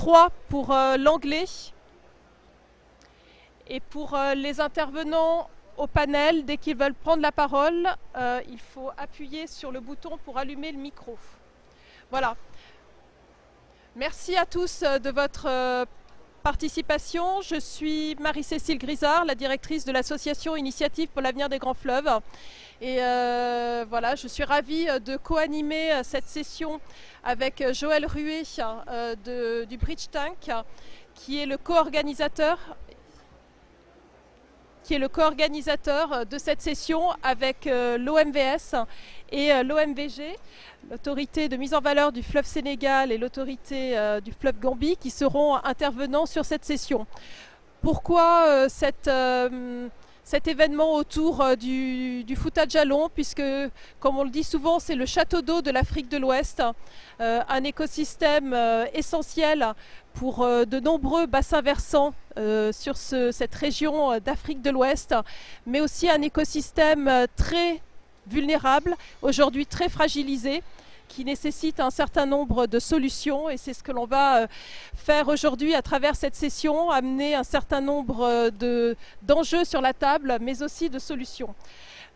3 pour euh, l'anglais. Et pour euh, les intervenants au panel, dès qu'ils veulent prendre la parole, euh, il faut appuyer sur le bouton pour allumer le micro. Voilà. Merci à tous de votre participation. Je suis Marie-Cécile Grisard, la directrice de l'association Initiative pour l'avenir des grands fleuves. Et euh, voilà, je suis ravie euh, de co-animer euh, cette session avec Joël Ruet du Bridge Tank, qui est le co-organisateur qui est le co-organisateur euh, de cette session avec euh, l'OMVS et euh, l'OMVG, l'autorité de mise en valeur du fleuve Sénégal et l'autorité du fleuve Gambie, qui seront intervenants sur cette session. Pourquoi cette, cet événement autour euh, du, du Jalon Puisque, comme on le dit souvent, c'est le château d'eau de l'Afrique de l'Ouest, euh, un écosystème euh, essentiel pour de nombreux bassins versants sur ce- cette région d'Afrique de l'Ouest, mais aussi un écosystème très vulnérable, aujourd'hui très fragilisé, qui nécessite un certain nombre de solutions et c'est ce que l'on va euh, faire aujourd'hui à travers cette session, amener un certain nombre euh, de- d'enjeux sur la table, mais aussi de solutions.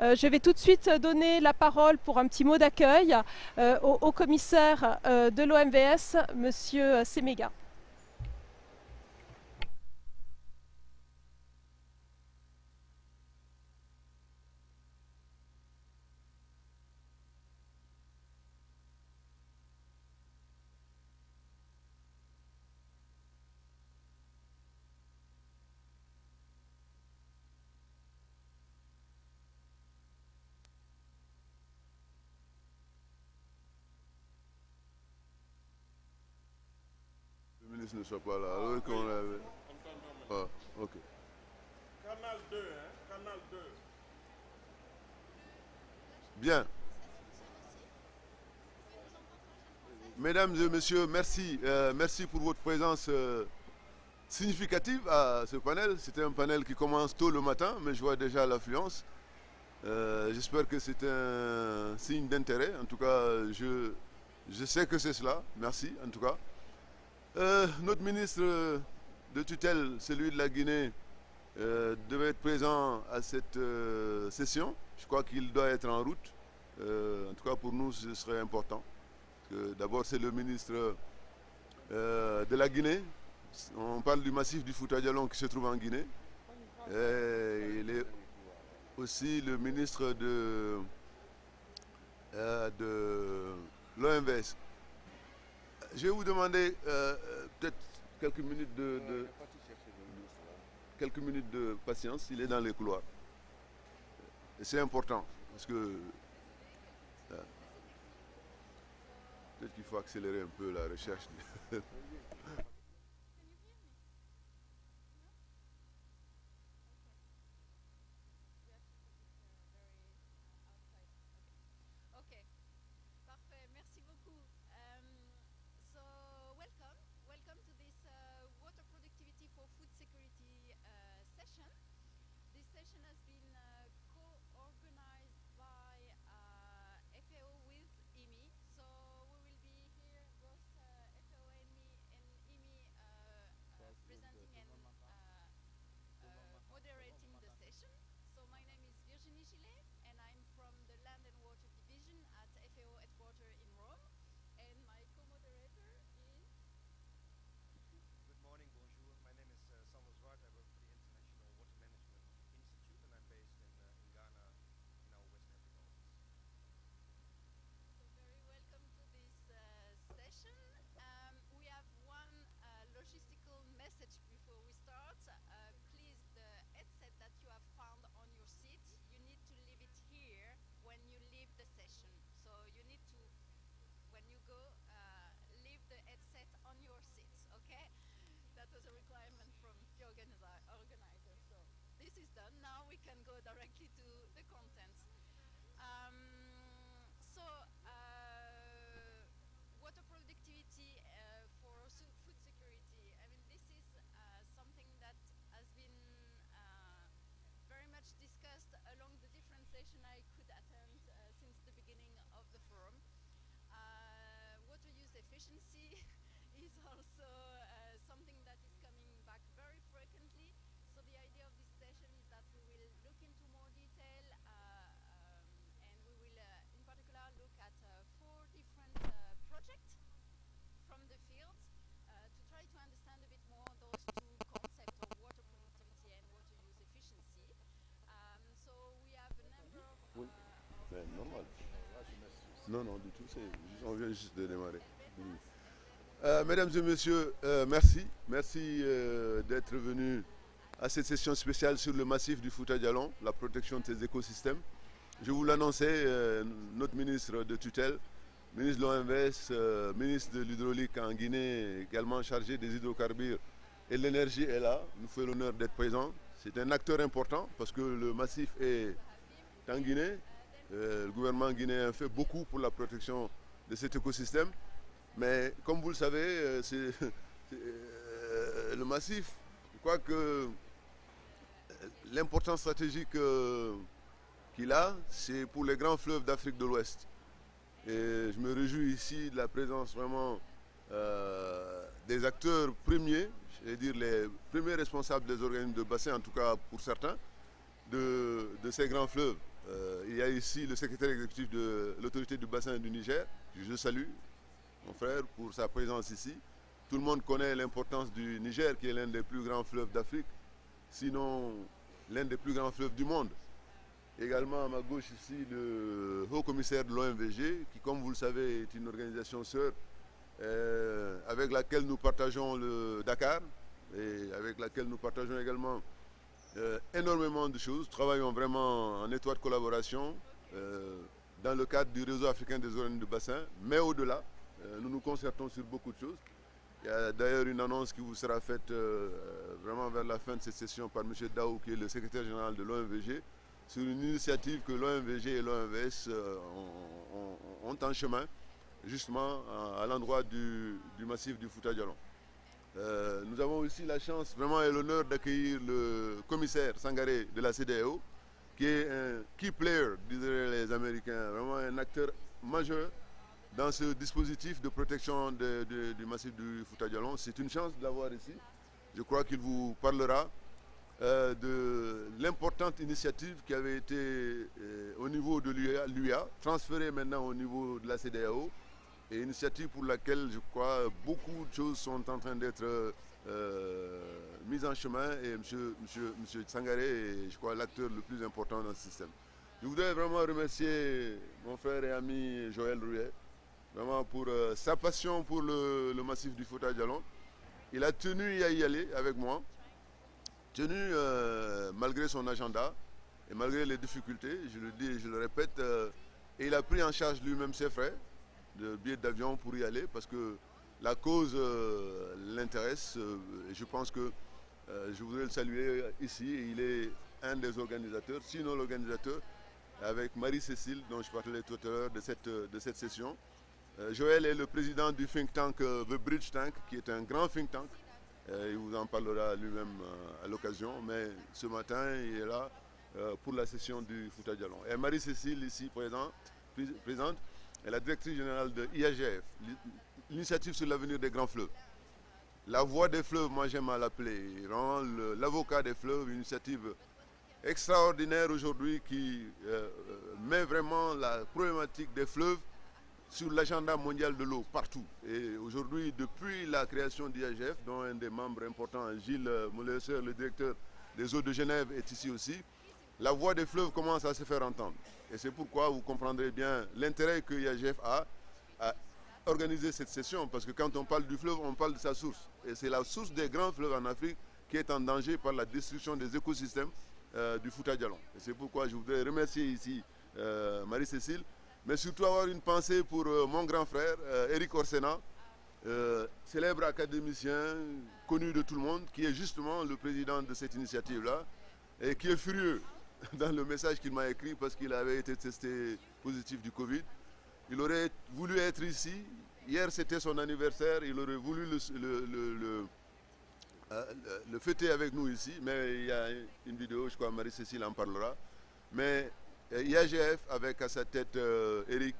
Euh, je vais tout de suite donner la parole pour un petit mot d'accueil au, commissaire de l'OMVS, Monsieur Semega. Ne soit pas là. Alors qu'on l'avait. Ah, ok. Canal 2, hein, Canal 2. Bien. Mesdames et messieurs, merci. Euh, merci pour votre présence euh, significative à ce panel. C'était un panel qui commence tôt le matin, mais je vois déjà l'affluence. Euh, J'espère que c'est un signe d'intérêt. En tout cas, je, je sais que c'est cela. Merci, en tout cas. Euh, notre ministre de tutelle, celui de la Guinée, euh, devait être présent à cette euh, session. Je crois qu'il doit être en route. En tout cas, pour nous, ce serait important. D'abord, c'est le ministre de la Guinée. On parle du massif du Fouta Djallon qui se trouve en Guinée. Et il est aussi le ministre de, de. Je vais vous demander euh, euh, peut-être quelques minutes de, de- quelques minutes de patience. Il est dans les couloirs. Et c'est important parce que euh, peut-être qu'il faut accélérer un peu la recherche. efficiency is also uh, something that is coming back very frequently. So the idea of this session is that we will look into more detail uh, um, and we will uh, in particular look at uh, four different uh, projects from the field to try to understand a bit more those two concepts of water productivity and water use efficiency. Um, so we have a number of... oui, ben, normal. Non, non, du tout, on vient juste de démarrer. Euh, mesdames et messieurs, euh, merci. Merci euh, d'être venus à cette session spéciale sur le massif du Fouta Djalon, la protection de ces écosystèmes. Je vous l'annonçais, notre ministre de tutelle, ministre de l'OMVS, ministre de l'hydraulique en Guinée, également chargé des hydrocarbures et l'énergie est là. Nous fait l'honneur d'être présent. C'est un acteur important parce que le massif est en Guinée. Le gouvernement guinéen fait beaucoup pour la protection de cet écosystème. Mais comme vous le savez, euh, c'est euh, le massif. Je crois que euh, l'importance stratégique qu'il a, c'est pour les grands fleuves d'Afrique de l'Ouest. Et je me réjouis ici de la présence vraiment des acteurs premiers, je vais dire les premiers responsables des organismes de bassin, en tout cas pour certains, de, ces grands fleuves. Il y a ici le secrétaire exécutif de l'autorité du bassin du Niger, je salue, mon frère, pour sa présence ici. Tout le monde connaît l'importance du Niger, qui est l'un des plus grands fleuves d'Afrique, sinon l'un des plus grands fleuves du monde. Également à ma gauche ici, le haut commissaire de l'OMVG, qui comme vous le savez est une organisation sœur euh, avec laquelle nous partageons le Dakar et avec laquelle nous partageons également euh, énormément de choses. Travaillons vraiment en étroite collaboration euh, dans le cadre du réseau africain des organismes de bassin, mais au-delà, nous nous concertons sur beaucoup de choses. Il y a d'ailleurs une annonce qui vous sera faite euh, vraiment vers la fin de cette session par M. Daou, qui est le secrétaire général de l'OMVG, sur une initiative que l'OMVG et l'OMVS euh, ont, en chemin, justement à, l'endroit du, massif du Fouta Djalon. Euh, nous avons aussi la chance vraiment et l'honneur d'accueillir le commissaire Sangaré de la CDAO, qui est un key player, diraient les Américains, vraiment un acteur majeur dans ce dispositif de protection du massif du Fouta Djalon. C'est une chance de l'avoir ici. Je crois qu'il vous parlera euh, de l'importante initiative qui avait été euh, au niveau de l'UA, transférée maintenant au niveau de la CDAO, et initiative pour laquelle je crois beaucoup de choses sont en train d'être euh, mises en chemin et M. Monsieur, Sangaré est, je crois, l'acteur le plus important dans ce système. Je voudrais vraiment remercier mon frère et ami Joël Rouillet, vraiment pour euh, sa passion pour le, massif du Fouta Djalon. Il a tenu à y aller avec moi, tenu euh, malgré son agenda et malgré les difficultés, je le dis et je le répète, euh, et il a pris en charge lui-même ses frais de billets d'avion pour y aller parce que la cause l'intéresse je pense que je voudrais le saluer ici. Il est un des organisateurs, sinon l'organisateur, avec Marie-Cécile, dont je parlais tout à l'heure de cette, de cette session. Euh, Joël est le président du think tank euh, The Bridge Tank, qui est un grand think tank. Euh, il vous en parlera lui-même à l'occasion, mais ce matin, il est là pour la session du Fouta Djalon. Et Marie-Cécile, ici présente, pré- présente, est la directrice générale de IAGF, l'initiative sur l'avenir des grands fleuves. La voix des fleuves, moi j'aime à l'appeler, l'avocat des fleuves, une initiative extraordinaire aujourd'hui qui met vraiment la problématique des fleuves sur l'agenda mondial de l'eau partout. Et aujourd'hui, depuis la création d'IAGF, dont un des membres importants, Gilles Mollesser, le directeur des eaux de Genève, est ici aussi, la voix des fleuves commence à se faire entendre. Et c'est pourquoi vous comprendrez bien l'intérêt que IAGF a à organiser cette session, parce que quand on parle du fleuve, on parle de sa source. Et c'est la source des grands fleuves en Afrique qui est en danger par la destruction des écosystèmes euh, du Fouta Djalon. Et c'est pourquoi je voudrais remercier ici euh, Marie-Cécile, mais surtout avoir une pensée pour euh, mon grand frère, euh, Eric Orsena, euh, célèbre académicien connu de tout le monde, qui est justement le président de cette initiative-là, et qui est furieux dans le message qu'il m'a écrit parce qu'il avait été testé positif du Covid. Il aurait voulu être ici. Hier, c'était son anniversaire. Il aurait voulu euh, le- le fêter avec nous ici. Mais il y a une vidéo, je crois, Marie-Cécile en parlera. Mais IAGF, avec à sa tête euh, Eric,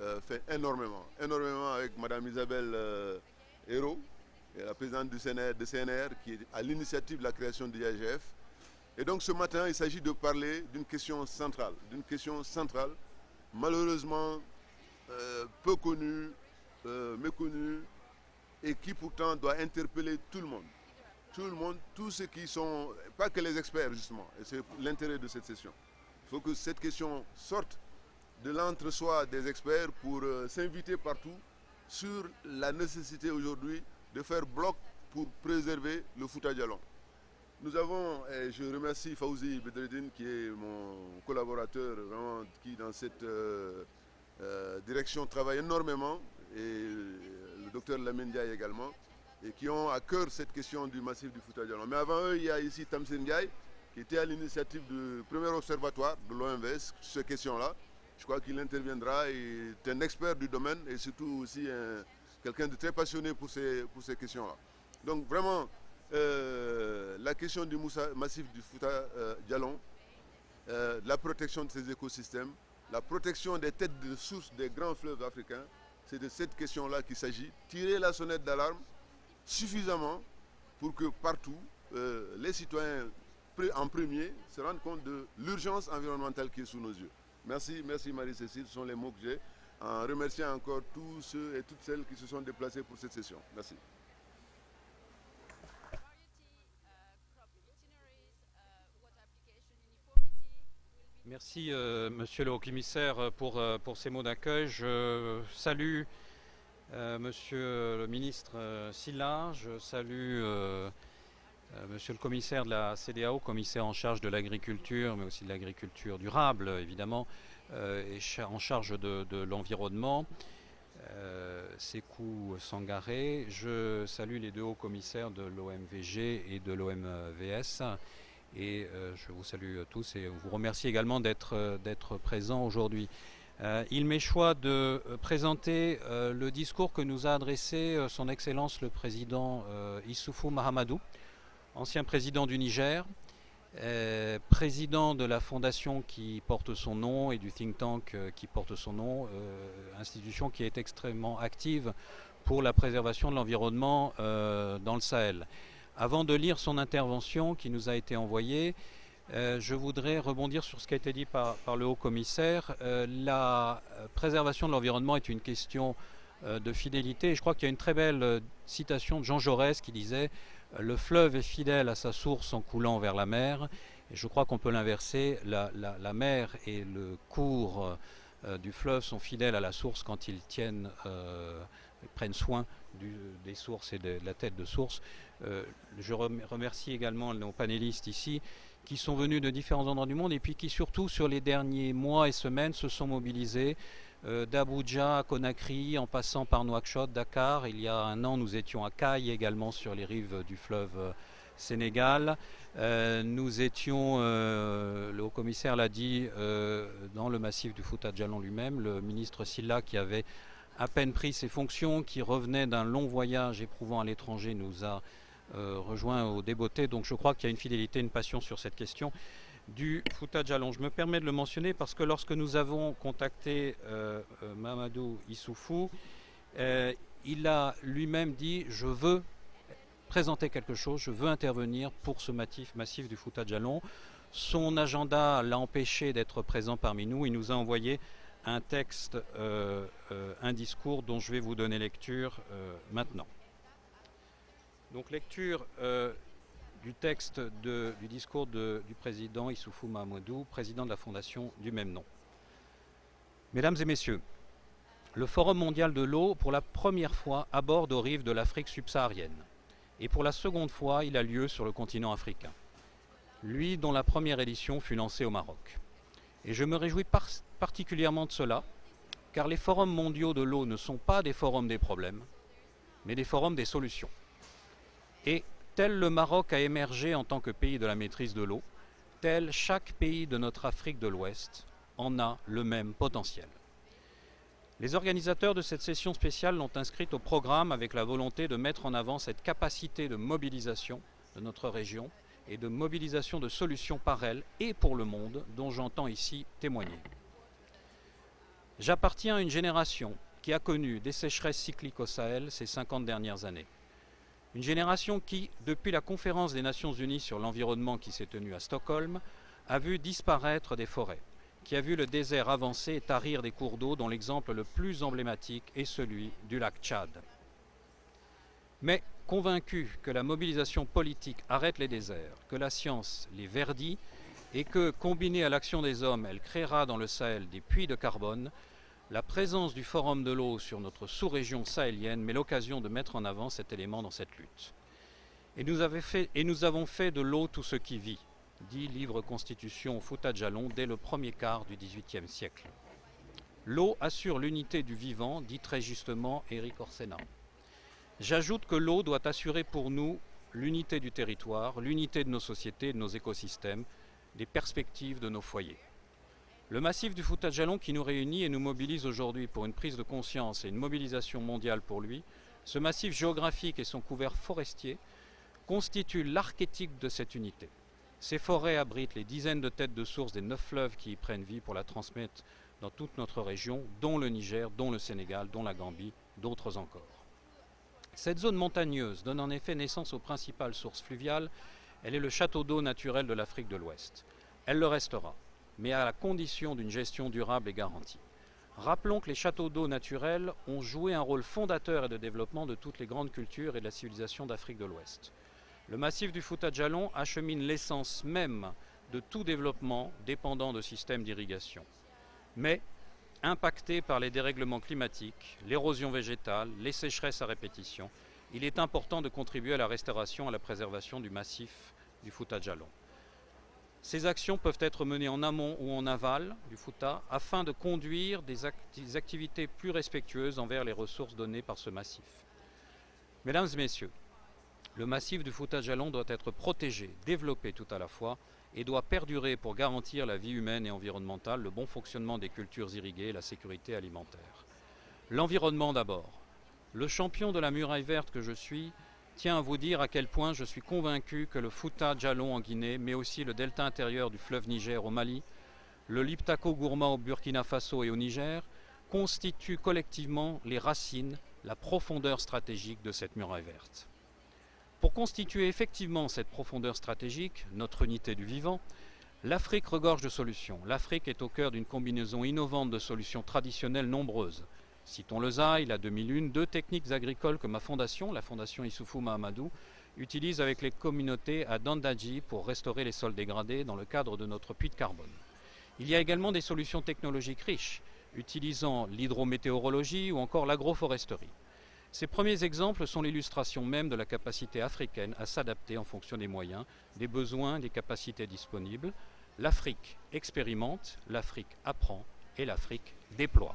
euh, fait énormément. Énormément avec Madame Isabelle euh, Hérault, la présidente du CNR, CNR, qui est à l'initiative de la création de l'IAGF. Et donc ce matin, il s'agit de parler d'une question centrale, d'une question centrale, malheureusement peu connue, méconnue, et qui pourtant doit interpeller tout le monde. Tout le monde, tous ceux qui sont, pas que les experts justement, et c'est l'intérêt de cette session. Il faut que cette question sorte de l'entre-soi des experts pour euh, s'inviter partout sur la nécessité aujourd'hui de faire bloc pour préserver le Fouta Djalon. Nous avons, et je remercie Fauzi Bedreddin qui est mon collaborateur vraiment, qui dans cette euh, euh, direction travaille énormément et le docteur Lamine Diaye également et qui ont à cœur cette question du massif du Fouta Djalon. Mais avant eux, il y a ici Tamsin Diaye qui était à l'initiative du premier observatoire de l'OMVS sur ces questions-là. Je crois qu'il interviendra et est un expert du domaine et surtout aussi un- quelqu'un de très passionné pour ces, pour ces questions-là. Donc vraiment, euh, la question du massif du Fouta euh, Djalon, euh, la protection de ces écosystèmes, la protection des têtes de source des grands fleuves africains, c'est de cette question-là qu'il s'agit. Tirer la sonnette d'alarme suffisamment pour que partout, euh, les citoyens en premier se rendent compte de l'urgence environnementale qui est sous nos yeux. Merci, merci Marie-Cécile, ce sont les mots que j'ai, en remerciant encore tous ceux et toutes celles qui se sont déplacés pour cette session. Merci. Merci, euh, monsieur le haut-commissaire, pour, euh, pour ces mots d'accueil. Je salue euh, monsieur le ministre Silla, je salue monsieur le commissaire de la CDAO, commissaire en charge de l'agriculture, mais aussi de l'agriculture durable, évidemment, euh, et cha- en charge de, l'environnement. Euh, Sekou Sangaré. Je salue les deux hauts commissaires de l'OMVG et de l'OMVS. Et euh, je vous salue tous et vous remercie également d'être euh, présents aujourd'hui. Euh, il m'est choix de euh, présenter euh, le discours que nous a adressé euh, Son Excellence le Président euh, Issoufou Mahamadou, ancien président du Niger, euh, président de la fondation qui porte son nom et du think tank euh, qui porte son nom, euh, institution qui est extrêmement active pour la préservation de l'environnement dans le Sahel. Avant de lire son intervention qui nous a été envoyée, je voudrais rebondir sur ce qui a été dit par, le haut commissaire. La préservation de l'environnement est une question de fidélité. Je crois qu'il y a une très belle citation de Jean Jaurès qui disait Le fleuve est fidèle à sa source en coulant vers la mer. Et je crois qu'on peut l'inverser. La, mer et le cours euh, du fleuve sont fidèles à la source quand ils tiennent, euh, prennent soin des sources et de la tête de source. Euh, je rem- remercie également nos panélistes ici qui sont venus de différents endroits du monde et puis qui surtout sur les derniers mois et semaines se sont mobilisés d'Abuja à Conakry en passant par Nouakchott, Dakar. Il y a un an, nous étions à Caille également sur les rives du fleuve euh, Sénégal. Euh, nous étions, euh, le haut-commissaire l'a dit, euh, dans le massif du Fouta Djalon lui-même, le ministre Silla qui avait à peine pris ses fonctions, qui revenait d'un long voyage éprouvant à l'étranger, nous a euh, rejoint au débeauté. Donc je crois qu'il y a une fidélité, une passion sur cette question du Fouta Djalon. Je me permets de le mentionner parce que lorsque nous avons contacté euh, euh, Mamadou Issoufou, euh, il a lui-même dit je veux présenter quelque chose, je veux intervenir pour ce massif, massif du Fouta Djalon. Son agenda l'a empêché d'être présent parmi nous. Il nous a envoyé un texte, un discours dont je vais vous donner lecture maintenant. Donc lecture du texte du discours du président Issoufou Mahamadou, président de la fondation du même nom. Mesdames et messieurs, le Forum mondial de l'eau, pour la première fois, aborde aux rives de l'Afrique subsaharienne. Et pour la seconde fois, il a lieu sur le continent africain. Lui dont la première édition fut lancée au Maroc. Et je me réjouis par- particulièrement de cela, car les forums mondiaux de l'eau ne sont pas des forums des problèmes, mais des forums des solutions. Et tel le Maroc a émergé en tant que pays de la maîtrise de l'eau, tel chaque pays de notre Afrique de l'Ouest en a le même potentiel. Les organisateurs de cette session spéciale l'ont inscrite au programme avec la volonté de mettre en avant cette capacité de mobilisation de notre région et de mobilisation de solutions par elle et pour le monde dont j'entends ici témoigner. J'appartiens à une génération qui a connu des sécheresses cycliques au Sahel ces 50 dernières années. Une génération qui, depuis la conférence des Nations Unies sur l'environnement qui s'est tenue à Stockholm, a vu disparaître des forêts, qui a vu le désert avancer et tarir des cours d'eau dont l'exemple le plus emblématique est celui du lac Tchad. Mais convaincu que la mobilisation politique arrête les déserts, que la science les verdit, et que, combinée à l'action des hommes, elle créera dans le Sahel des puits de carbone, la présence du Forum de l'eau sur notre sous-région sahélienne met l'occasion de mettre en avant cet élément dans cette lutte. Et nous, avons fait de l'eau tout ce qui vit, dit livre Constitution Fouta Jalon dès le premier quart du XVIIIe siècle. L'eau assure l'unité du vivant, dit très justement Éric Orsena. J'ajoute que l'eau doit assurer pour nous l'unité du territoire, l'unité de nos sociétés, de nos écosystèmes, des perspectives de nos foyers. Le massif du Fouta Jalon qui nous réunit et nous mobilise aujourd'hui pour une prise de conscience et une mobilisation mondiale pour lui, ce massif géographique et son couvert forestier constituent l'archétype de cette unité. Ces forêts abritent les dizaines de têtes de sources des neuf fleuves qui y prennent vie pour la transmettre dans toute notre région, dont le Niger, dont le Sénégal, dont la Gambie, d'autres encore. Cette zone montagneuse donne en effet naissance aux principales sources fluviales. Elle est le château d'eau naturel de l'Afrique de l'Ouest. Elle le restera, mais à la condition d'une gestion durable et garantie. Rappelons que les châteaux d'eau naturels ont joué un rôle fondateur et de développement de toutes les grandes cultures et de la civilisation d'Afrique de l'Ouest. Le massif du Fouta Djallon achemine l'essence même de tout développement dépendant de systèmes d'irrigation. Mais, impacté par les dérèglements climatiques, l'érosion végétale, les sécheresses à répétition, il est important de contribuer à la restauration et à la préservation du massif du Fouta Djallon. Ces actions peuvent être menées en amont ou en aval du Fouta afin de conduire des, activités plus respectueuses envers les ressources données par ce massif. Mesdames et messieurs, le massif du Fouta Jalon doit être protégé, développé tout à la fois et doit perdurer pour garantir la vie humaine et environnementale, le bon fonctionnement des cultures irriguées et la sécurité alimentaire. L'environnement d'abord. Le champion de la muraille verte que je suis tient à vous dire à quel point je suis convaincu que le Fouta Djallon en Guinée, mais aussi le delta intérieur du fleuve Niger au Mali, le Liptako Gourma au Burkina Faso et au Niger, constituent collectivement les racines, la profondeur stratégique de cette muraille verte. Pour constituer effectivement cette profondeur stratégique, notre unité du vivant, l'Afrique regorge de solutions. L'Afrique est au cœur d'une combinaison innovante de solutions traditionnelles nombreuses. Citons le ZAI, la 2001, deux techniques agricoles que ma fondation, la fondation Issoufou Mahamadou, utilise avec les communautés à Dandaji pour restaurer les sols dégradés dans le cadre de notre puits de carbone. Il y a également des solutions technologiques riches, utilisant l'hydrométéorologie ou encore l'agroforesterie. Ces premiers exemples sont l'illustration même de la capacité africaine à s'adapter en fonction des moyens, des besoins, des capacités disponibles. L'Afrique expérimente, l'Afrique apprend et l'Afrique déploie.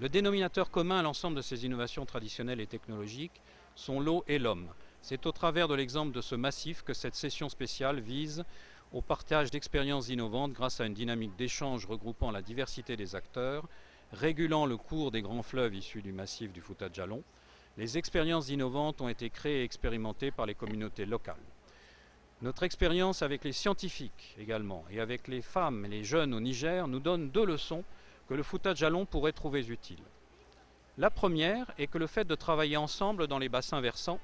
Le dénominateur commun à l'ensemble de ces innovations traditionnelles et technologiques sont l'eau et l'homme. C'est au travers de l'exemple de ce massif que cette session spéciale vise au partage d'expériences innovantes grâce à une dynamique d'échange regroupant la diversité des acteurs, régulant le cours des grands fleuves issus du massif du Fouta Djallon, les expériences innovantes ont été créées et expérimentées par les communautés locales. Notre expérience avec les scientifiques également et avec les femmes et les jeunes au Niger nous donne deux leçons que le Fouta Djallon pourrait trouver utiles. La première est que le fait de travailler ensemble dans les bassins versants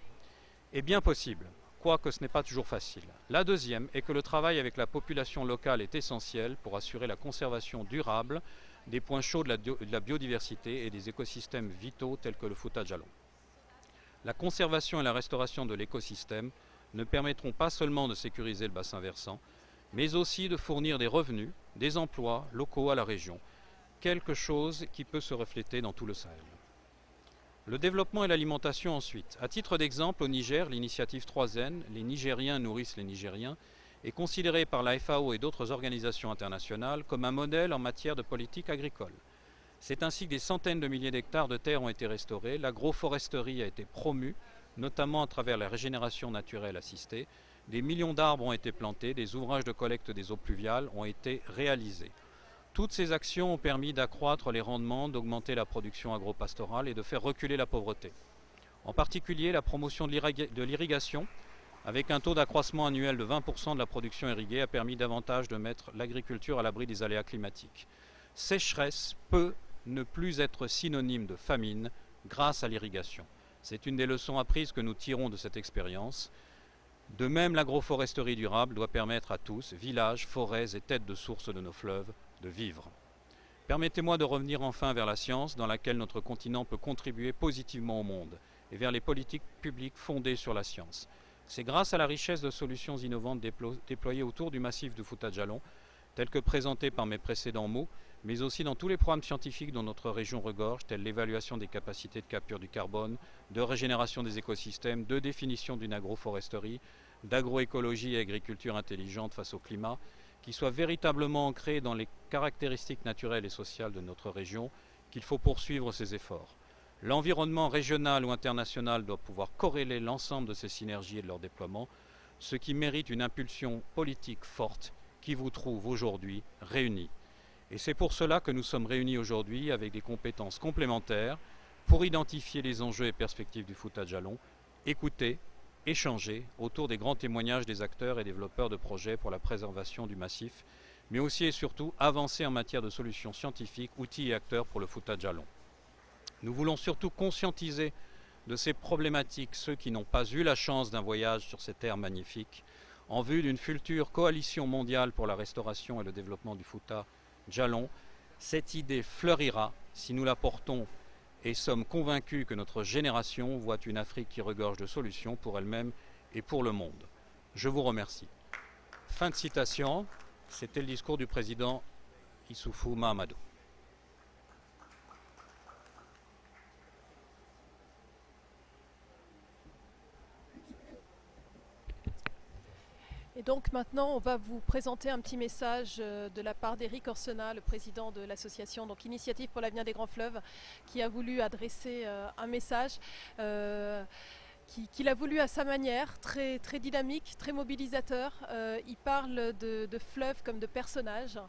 est bien possible, quoique ce n'est pas toujours facile. La deuxième est que le travail avec la population locale est essentiel pour assurer la conservation durable des points chauds de la, biodiversité et des écosystèmes vitaux tels que le Fouta Djallon. La conservation et la restauration de l'écosystème ne permettront pas seulement de sécuriser le bassin versant, mais aussi de fournir des revenus, des emplois locaux à la région, quelque chose qui peut se refléter dans tout le Sahel. Le développement et l'alimentation ensuite. À titre d'exemple, au Niger, l'initiative 3N, les Nigériens nourrissent les Nigériens, est considéré par la FAO et d'autres organisations internationales comme un modèle en matière de politique agricole. C'est ainsi que des centaines de milliers d'hectares de terres ont été restaurés, l'agroforesterie a été promue, notamment à travers la régénération naturelle assistée, des millions d'arbres ont été plantés, des ouvrages de collecte des eaux pluviales ont été réalisés. Toutes ces actions ont permis d'accroître les rendements, d'augmenter la production agropastorale et de faire reculer la pauvreté. En particulier, la promotion de l'irrigation avec un taux d'accroissement annuel de 20% de la production irriguée, a permis davantage de mettre l'agriculture à l'abri des aléas climatiques. Sécheresse peut ne plus être synonyme de famine grâce à l'irrigation. C'est une des leçons apprises que nous tirons de cette expérience. De même, l'agroforesterie durable doit permettre à tous, villages, forêts et têtes de source de nos fleuves, de vivre. Permettez-moi de revenir enfin vers la science, dans laquelle notre continent peut contribuer positivement au monde, et vers les politiques publiques fondées sur la science. C'est grâce à la richesse de solutions innovantes déplo- déployées autour du massif de Fouta Djallon, telles que présentées par mes précédents mots, mais aussi dans tous les programmes scientifiques dont notre région regorge, tels l'évaluation des capacités de capture du carbone, de régénération des écosystèmes, de définition d'une agroforesterie, d'agroécologie et agriculture intelligente face au climat, qui soient véritablement ancrés dans les caractéristiques naturelles et sociales de notre région, qu'il faut poursuivre ces efforts. L'environnement régional ou international doit pouvoir corréler l'ensemble de ces synergies et de leur déploiement, ce qui mérite une impulsion politique forte qui vous trouve aujourd'hui réunis. Et c'est pour cela que nous sommes réunis aujourd'hui avec des compétences complémentaires pour identifier les enjeux et perspectives du foot à Jalon, écouter, échanger autour des grands témoignages des acteurs et développeurs de projets pour la préservation du massif, mais aussi et surtout avancer en matière de solutions scientifiques, outils et acteurs pour le foot à Jalon. Nous voulons surtout conscientiser de ces problématiques ceux qui n'ont pas eu la chance d'un voyage sur ces terres magnifiques, en vue d'une future coalition mondiale pour la restauration et le développement du Fouta Jalon. Cette idée fleurira si nous la portons et sommes convaincus que notre génération voit une Afrique qui regorge de solutions pour elle-même et pour le monde. Je vous remercie. Fin de citation. C'était le discours du président Issoufou Mahamadou. Et donc maintenant, on va vous présenter un petit message euh, de la part d'Éric Orsena, le président de l'association Initiative pour l'avenir des grands fleuves, qui a voulu adresser euh, un message. euh, qui- qu'il a voulu à sa manière, très, dynamique, très mobilisateur. Il parle de, fleuves comme de personnages.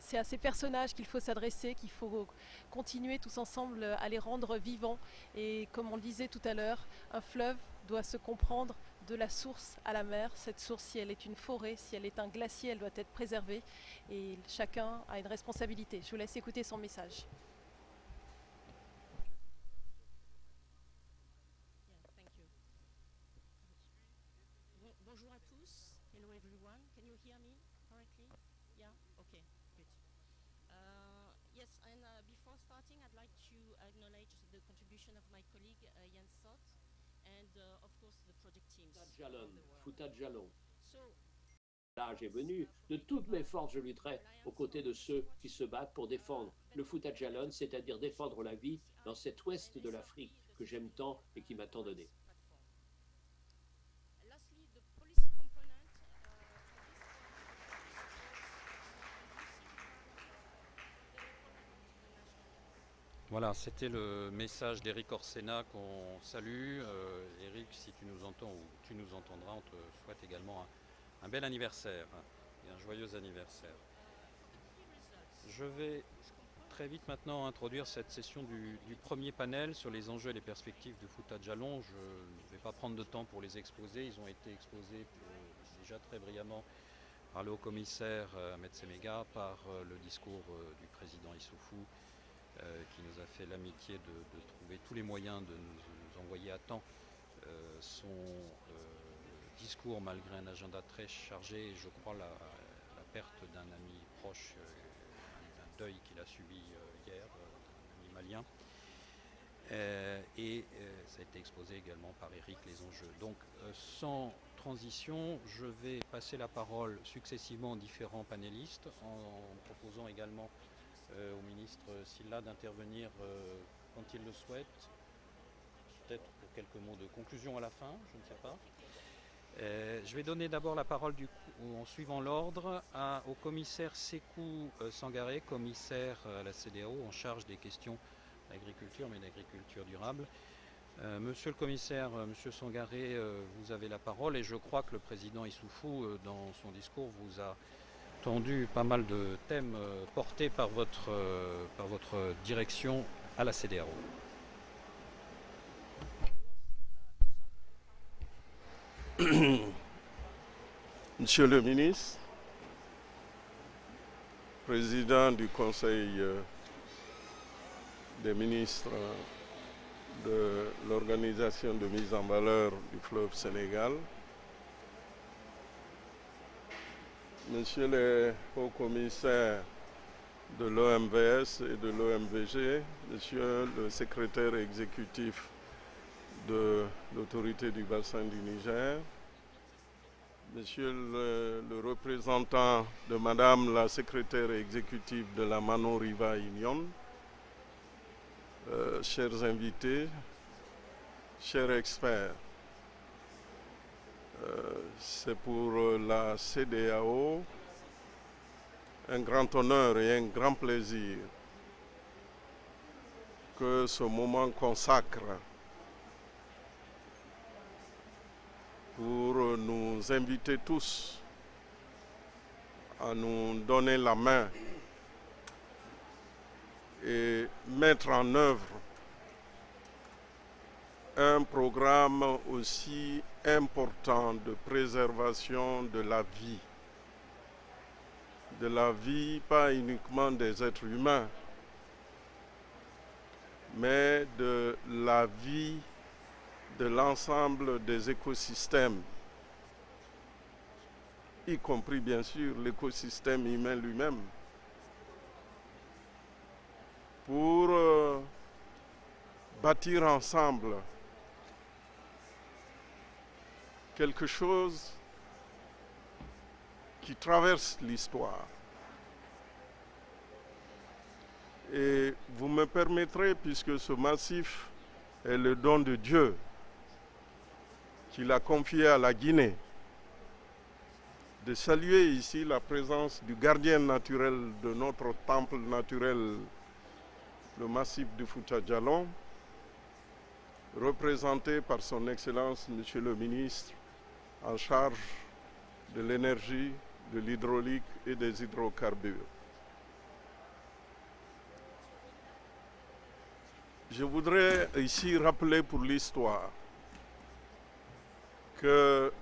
C'est à ces personnages qu'il faut s'adresser, qu'il faut continuer tous ensemble à les rendre vivants. Et comme on le disait tout à l'heure, un fleuve doit se comprendre de la source à la mer. Cette source, si elle est une forêt, si elle est un glacier, elle doit être préservée. Et chacun a une responsabilité. Je vous laisse écouter son message. Fouta Jalon. So, L'âge est venu. De toutes mes forces, je lutterai aux côtés de ceux qui se battent pour défendre le Fouta Jalon, c'est-à-dire défendre la vie dans cet ouest de l'Afrique que j'aime tant et qui m'a tant donné. Voilà, c'était le message d'Éric Orsena qu'on salue. Euh, Éric, si tu nous entends ou tu nous entendras, on te souhaite également un, bel anniversaire et un joyeux anniversaire. Je vais très vite maintenant introduire cette session du, premier panel sur les enjeux et les perspectives du foot à Jalon. Je ne vais pas prendre de temps pour les exposer. Ils ont été exposés déjà très brillamment par le haut-commissaire euh, Ahmed par euh, le discours euh, du président Issoufou, euh, qui nous a fait l'amitié de, trouver tous les moyens de nous, envoyer à temps euh, son euh, discours malgré un agenda très chargé et je crois la, perte d'un ami proche, euh, un, un deuil qu'il a subi hier, d'un ami malien. Et ça a été exposé également par Eric les enjeux. Donc sans transition, je vais passer la parole successivement aux différents panélistes en proposant également au ministre Silla d'intervenir euh, quand il le souhaite, peut-être pour quelques mots de conclusion à la fin, je ne sais pas. Euh, je vais donner d'abord la parole en suivant l'ordre au commissaire Sekou euh, Sangaré, commissaire euh, à la CDAO en charge des questions d'agriculture, mais d'agriculture durable. Euh, monsieur le commissaire, euh, monsieur Sangaré, euh, vous avez la parole et je crois que le président Issoufou, euh, dans son discours, vous a tendu pas mal de thèmes euh, portés par votre, euh, par votre direction à la CDAO. Monsieur le ministre, président du Conseil euh, des ministres de l'Organisation de mise en valeur du fleuve Sénégal, Monsieur le haut-commissaire de l'OMVS et de l'OMVG, Monsieur le secrétaire exécutif de l'autorité du bassin du Niger, Monsieur le, représentant de Madame la secrétaire exécutive de la Mano Riva Union, euh, chers invités, chers experts, c'est pour euh, la CDAO un grand honneur et un grand plaisir que ce moment consacre pour nous inviter tous à nous donner la main et mettre en œuvre un programme aussi important de préservation de la vie. De la vie, pas uniquement des êtres humains, mais de la vie de l'ensemble des écosystèmes, y compris bien sûr l'écosystème humain lui-même, pour euh, bâtir ensemble quelque chose qui traverse l'histoire. Et vous me permettrez, puisque ce massif est le don de Dieu, qu'il a confié à la Guinée, de saluer ici la présence du gardien naturel de notre temple naturel, le massif du Fouta représenté par son Excellence, Monsieur le ministre, en charge de l'énergie, de l'hydraulique et des hydrocarbures. Je voudrais ici rappeler pour l'histoire que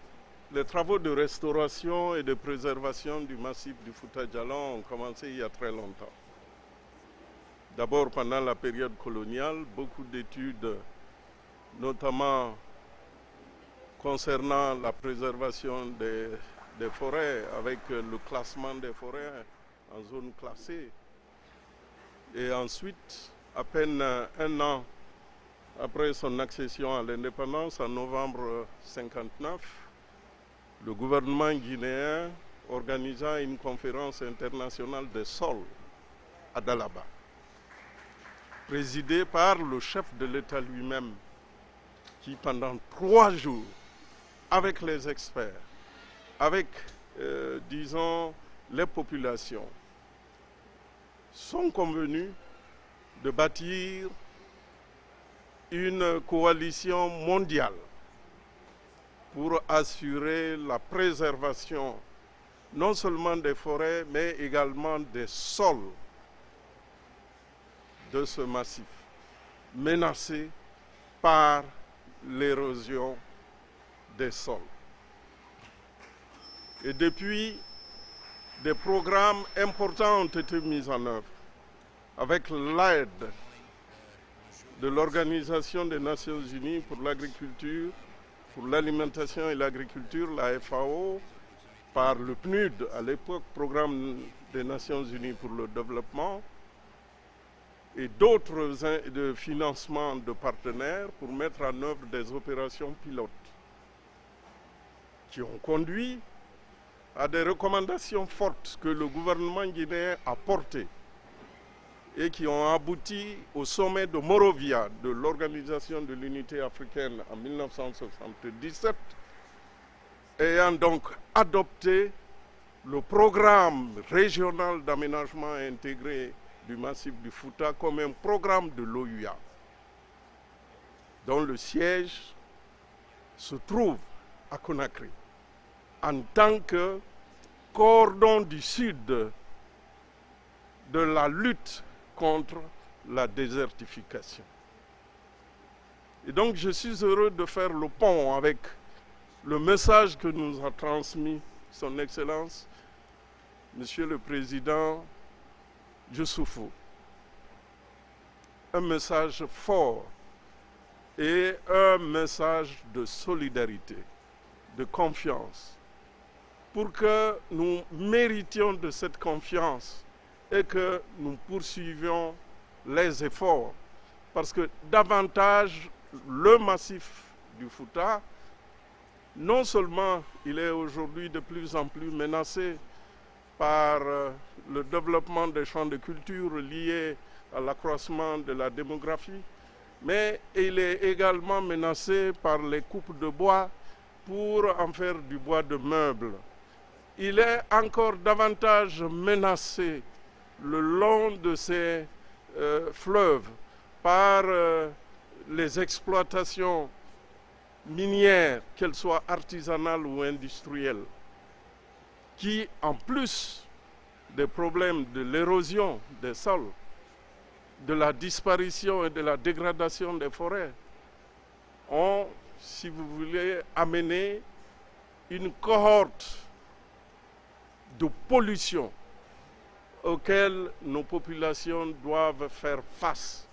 les travaux de restauration et de préservation du massif du Fouta Djalon ont commencé il y a très longtemps. D'abord pendant la période coloniale, beaucoup d'études, notamment concernant la préservation des, forêts, avec le classement des forêts en zone classée. Et ensuite, à peine un an après son accession à l'indépendance en novembre 1959, le gouvernement guinéen organisa une conférence internationale des sols à Dalaba, présidée par le chef de l'État lui-même, qui pendant trois jours, avec les experts, avec, euh, disons, les populations, sont convenus de bâtir une coalition mondiale pour assurer la préservation non seulement des forêts, mais également des sols de ce massif, menacé par l'érosion des sols. Et depuis, des programmes importants ont été mis en œuvre avec l'aide de l'Organisation des Nations Unies pour l'agriculture, pour l'alimentation et l'agriculture, la FAO, par le PNUD, à l'époque Programme des Nations Unies pour le développement, et d'autres financements de partenaires pour mettre en œuvre des opérations pilotes qui ont conduit à des recommandations fortes que le gouvernement guinéen a portées et qui ont abouti au sommet de Morovia de l'Organisation de l'Unité africaine en 1977, ayant donc adopté le programme régional d'aménagement intégré du massif du Fouta comme un programme de l'OUA, dont le siège se trouve à Conakry, en tant que cordon du sud de la lutte contre la désertification. Et donc je suis heureux de faire le pont avec le message que nous a transmis Son Excellence, Monsieur le Président Youssoufou. Un message fort et un message de solidarité, de confiance, pour que nous méritions de cette confiance et que nous poursuivions les efforts parce que davantage le massif du Fouta, non seulement il est aujourd'hui de plus en plus menacé par euh, le développement des champs de culture liés à l'accroissement de la démographie, mais il est également menacé par les coupes de bois pour en faire du bois de meubles. Il est encore davantage menacé le long de ces euh, fleuves par euh, les exploitations minières, qu'elles soient artisanales ou industrielles, qui, en plus des problèmes de l'érosion des sols, de la disparition et de la dégradation des forêts, ont, si vous voulez, amené une cohorte de pollution auxquelles nos populations doivent faire face.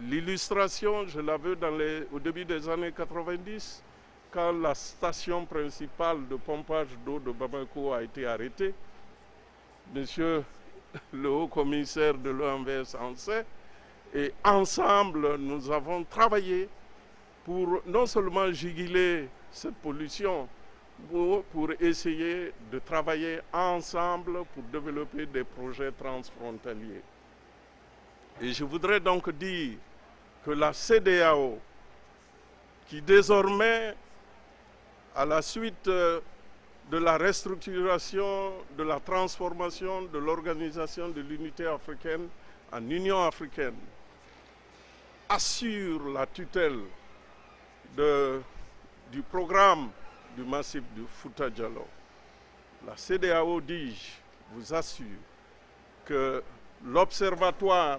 L'illustration, je la veux au début des années 90, quand la station principale de pompage d'eau de Bamako a été arrêtée. Monsieur le haut-commissaire de l'OMVS en sait, et ensemble, nous avons travaillé pour non seulement juguler cette pollution, pour, essayer de travailler ensemble pour développer des projets transfrontaliers. Et je voudrais donc dire que la CDAO, qui désormais, à la suite euh, de la restructuration, de la transformation de l'organisation de l'unité africaine en Union africaine, assure la tutelle du programme du massif du Fouta Djalo. La CDAO, dis-je, vous assure que l'Observatoire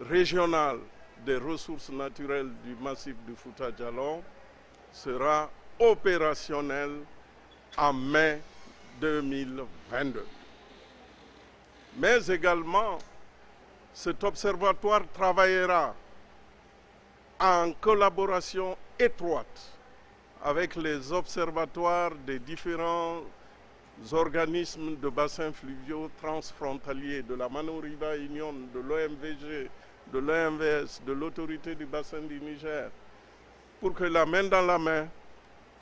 régional des ressources naturelles du massif du Fouta Djallon sera opérationnel en mai 2022. Mais également, cet observatoire travaillera en collaboration étroite avec les observatoires des différents organismes de bassins fluviaux transfrontaliers de la Manoriva Union, de l'OMVG, de l'OMVS, de l'autorité du bassin du Niger, pour que la main dans la main,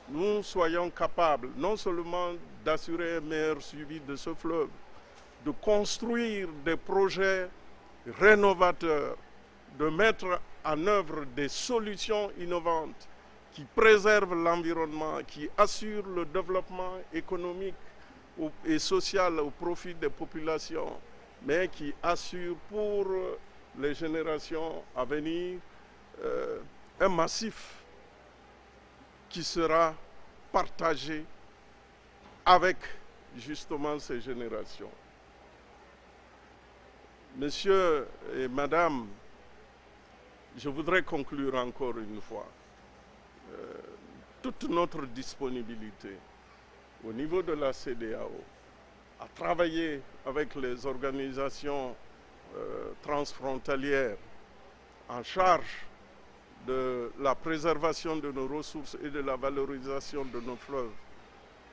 nous soyons capables non seulement d'assurer un meilleur suivi de ce fleuve, de construire des projets rénovateurs, de mettre en œuvre des solutions innovantes qui préservent l'environnement, qui assurent le développement économique et social au profit des populations, mais qui assurent pour les générations à venir euh, un massif qui sera partagé avec justement ces générations. Monsieur et Madame, je voudrais conclure encore une fois. Euh, toute notre disponibilité au niveau de la CDAO à travailler avec les organisations euh, transfrontalières en charge de la préservation de nos ressources et de la valorisation de nos fleuves.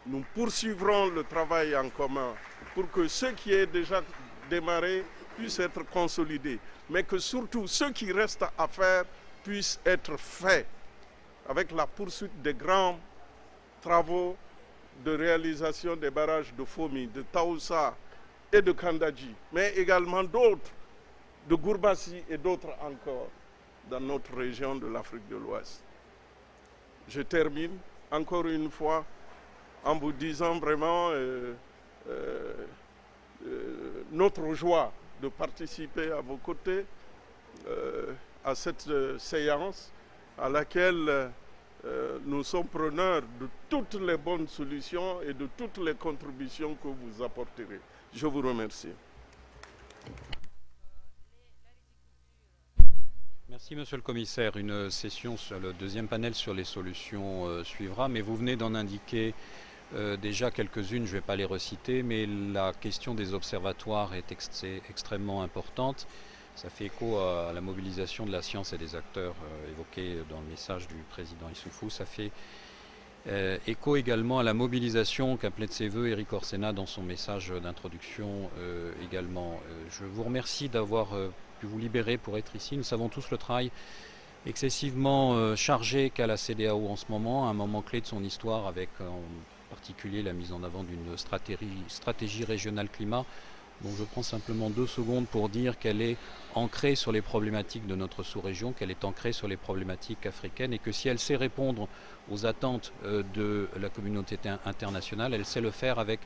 Nous poursuivrons le travail en commun pour que ce qui est déjà démarré puisse être consolidé, mais que surtout ce qui reste à faire puisse être fait avec la poursuite des grands travaux de réalisation des barrages de Fomi, de Taoussa et de Kandaji, mais également d'autres, de Gourbassi et d'autres encore dans notre région de l'Afrique de l'Ouest. Je termine encore une fois en vous disant vraiment euh, euh, euh, notre joie de participer à vos côtés à cette séance à laquelle euh, nous sommes preneurs de toutes les bonnes solutions et de toutes les contributions que vous apporterez. Je vous remercie. Merci Monsieur le Commissaire. Une session sur le deuxième panel sur les solutions euh, suivra, mais vous venez d'en indiquer euh, déjà quelques-unes, je ne vais pas les reciter, mais la question des observatoires est, ex est extrêmement importante. Ça fait écho à la mobilisation de la science et des acteurs euh, évoqués dans le message du président Issoufou. Ça fait euh, écho également à la mobilisation qu'appelait de ses voeux Eric Orsena dans son message d'introduction euh, également. je vous remercie d'avoir pu vous libérer pour être ici. Nous savons tous le travail excessivement chargé qu'a la CDAO en ce moment, un moment clé de son histoire avec en particulier la mise en avant d'une stratégie régionale climat je prends simplement deux secondes pour dire qu'elle est ancrée sur les problématiques de notre sous-région, qu'elle est ancrée sur les problématiques africaines et que si elle sait répondre aux attentes euh, de la communauté internationale, elle sait le faire avec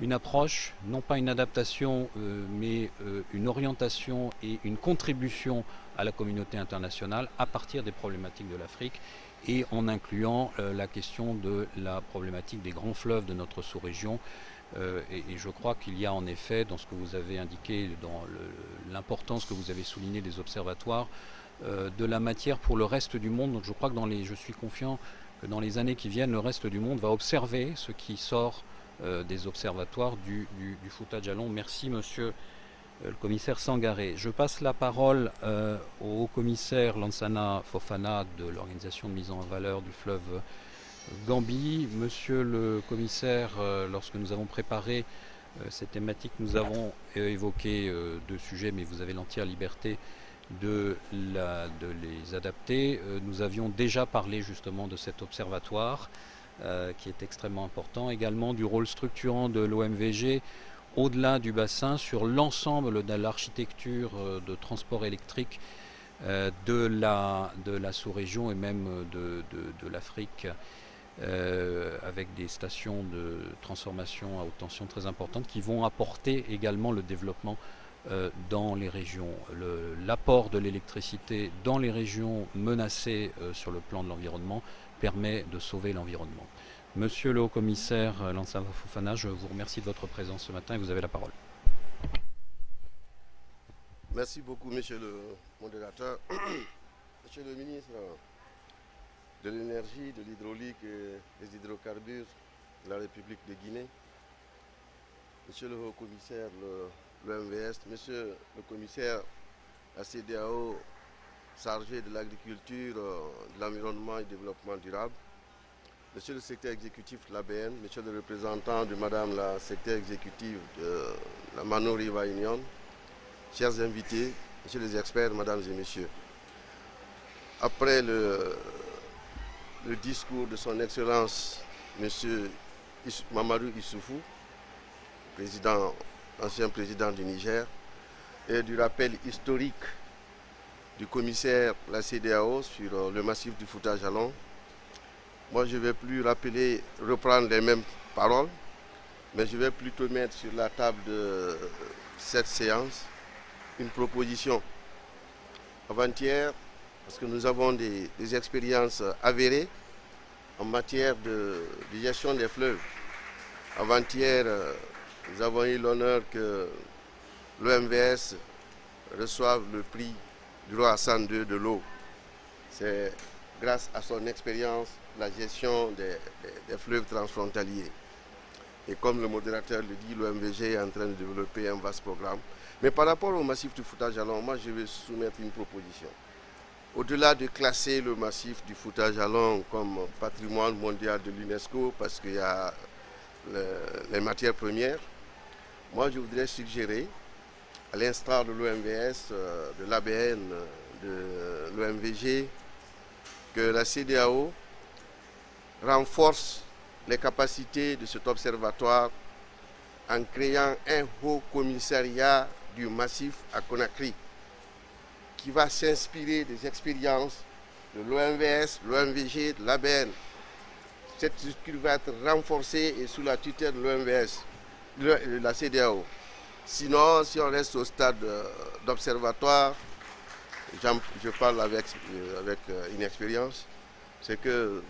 une approche, non pas une adaptation, euh, mais euh, une orientation et une contribution à la communauté internationale à partir des problématiques de l'Afrique et en incluant la question de la problématique des grands fleuves de notre sous-région euh, et, je crois qu'il y a en effet, dans ce que vous avez indiqué, dans l'importance que vous avez souligné des observatoires, euh, de la matière pour le reste du monde. Donc je crois que dans les, je suis confiant que dans les années qui viennent, le reste du monde va observer ce qui sort euh, des observatoires du, du, du à long. Merci monsieur le commissaire Sangaré. Je passe la parole au commissaire Lansana Fofana de l'organisation de mise en valeur du fleuve Gambie. Monsieur le commissaire, euh, lorsque nous avons préparé euh, cette thématique, nous avons euh, évoqué deux sujets, mais vous avez l'entière liberté de, les adapter. nous avions déjà parlé justement de cet observatoire qui est extrêmement important, également du rôle structurant de l'OMVG au-delà du bassin sur l'ensemble de l'architecture de transport électrique de la, sous-région et même de l'Afrique euh, avec des stations de transformation à haute tension très importantes qui vont apporter également le développement euh, dans les régions. L'apport de l'électricité dans les régions menacées euh, sur le plan de l'environnement permet de sauver l'environnement. Monsieur le haut-commissaire Lansana Fofana, je vous remercie de votre présence ce matin et vous avez la parole. Merci beaucoup, monsieur le modérateur. monsieur le ministre, de l'énergie, de l'hydraulique des hydrocarbures de la République de Guinée, Monsieur le haut-commissaire, le, MVS, Monsieur le commissaire à CDAO chargé de l'agriculture, de l'environnement et du développement durable, Monsieur le secrétaire exécutif de l'ABN, Monsieur le représentant de Madame la secrétaire exécutive de la Mano Riva Union, chers invités, Messieurs les experts, Mesdames et Messieurs, après le le discours de son Excellence M. Mamadou Issoufou, président, ancien président du Niger, et du rappel historique du commissaire la CDAO sur euh, le massif du foutage à. Moi, je ne vais plus rappeler, reprendre les mêmes paroles, mais je vais plutôt mettre sur la table de cette séance une proposition. Avant-hier, parce que nous avons des, expériences avérées en matière de, gestion des fleuves. Avant-hier, euh, nous avons eu l'honneur que l'OMVS reçoive le prix du roi Hassan II de l'eau. C'est grâce à son expérience la gestion des, fleuves transfrontaliers. Et comme le modérateur le dit, l'OMVG est en train de développer un vaste programme. Mais par rapport au massif du foutage à moi je vais soumettre une proposition. Au-delà de classer le massif du foutage à long comme patrimoine mondial de l'UNESCO parce qu'il y a le, les matières premières, moi je voudrais suggérer, à l'instar de l'OMVS, euh, de l'ABN, de l'OMVG, que la CDAO renforce les capacités de cet observatoire en créant un haut commissariat du massif à Conakry qui va s'inspirer des expériences de l'OMVS, l'OMVG, de l'ABN. Cette structure va être renforcée et sous la tutelle de l'OMVS, de la CDAO. Sinon, si on reste au stade euh, d'observatoire, je parle avec, euh, avec euh, une expérience, c'est que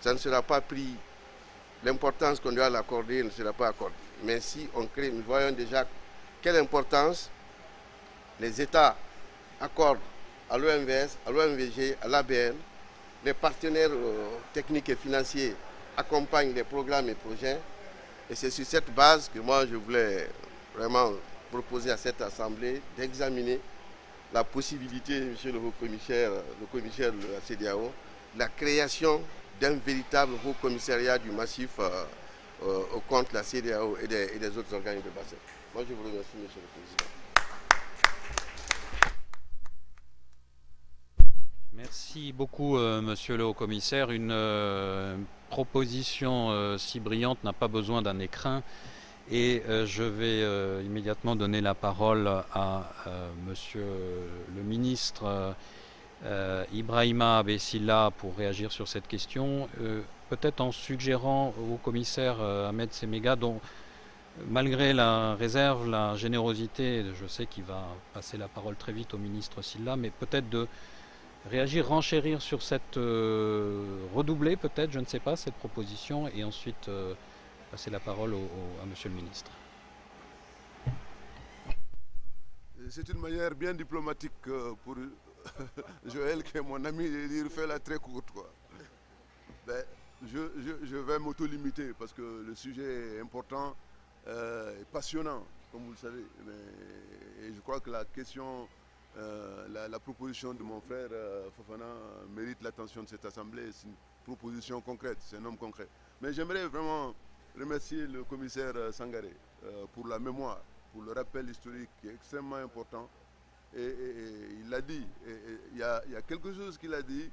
ça ne sera pas pris, l'importance qu'on doit l'accorder ne sera pas accordée. Mais si on crée, nous voyons déjà quelle importance les États accorde à l'OMVS, à l'OMVG, à l'ABN, les partenaires euh, techniques et financiers accompagnent les programmes et projets. Et c'est sur cette base que moi je voulais vraiment proposer à cette Assemblée d'examiner la possibilité, monsieur le haut-commissaire, le commissaire de la CDAO, la création d'un véritable haut commissariat du massif euh, euh, contre la CDAO et des, et des autres organes de bassin. Moi je vous remercie, monsieur le président. Merci beaucoup, euh, monsieur le haut-commissaire. Une euh, proposition euh, si brillante n'a pas besoin d'un écrin. Et je vais immédiatement donner la parole à monsieur le ministre Ibrahima Abessila pour réagir sur cette question. Peut-être en suggérant au commissaire Ahmed Semega, dont malgré la réserve, la générosité, je sais qu'il va passer la parole très vite au ministre Silla, mais peut-être de réagir, renchérir sur cette euh, redoubler peut-être, je ne sais pas, cette proposition, et ensuite euh, passer la parole à Monsieur le ministre. C'est une manière bien diplomatique euh, pour Joël, qui est mon ami, de dire fais-la très courte. Ben, je, je- je vais m'auto-limiter parce que le sujet est important euh, et passionnant, comme vous le savez. Et je crois que la question, euh, la, proposition de mon frère euh, Fofana mérite l'attention de cette Assemblée. C'est une proposition concrète, c'est un homme concret. Mais j'aimerais vraiment remercier le commissaire euh, Sangaré pour la mémoire, pour le rappel historique qui est extrêmement important. Et, il l'a dit, il y, a, quelque chose qu'il a dit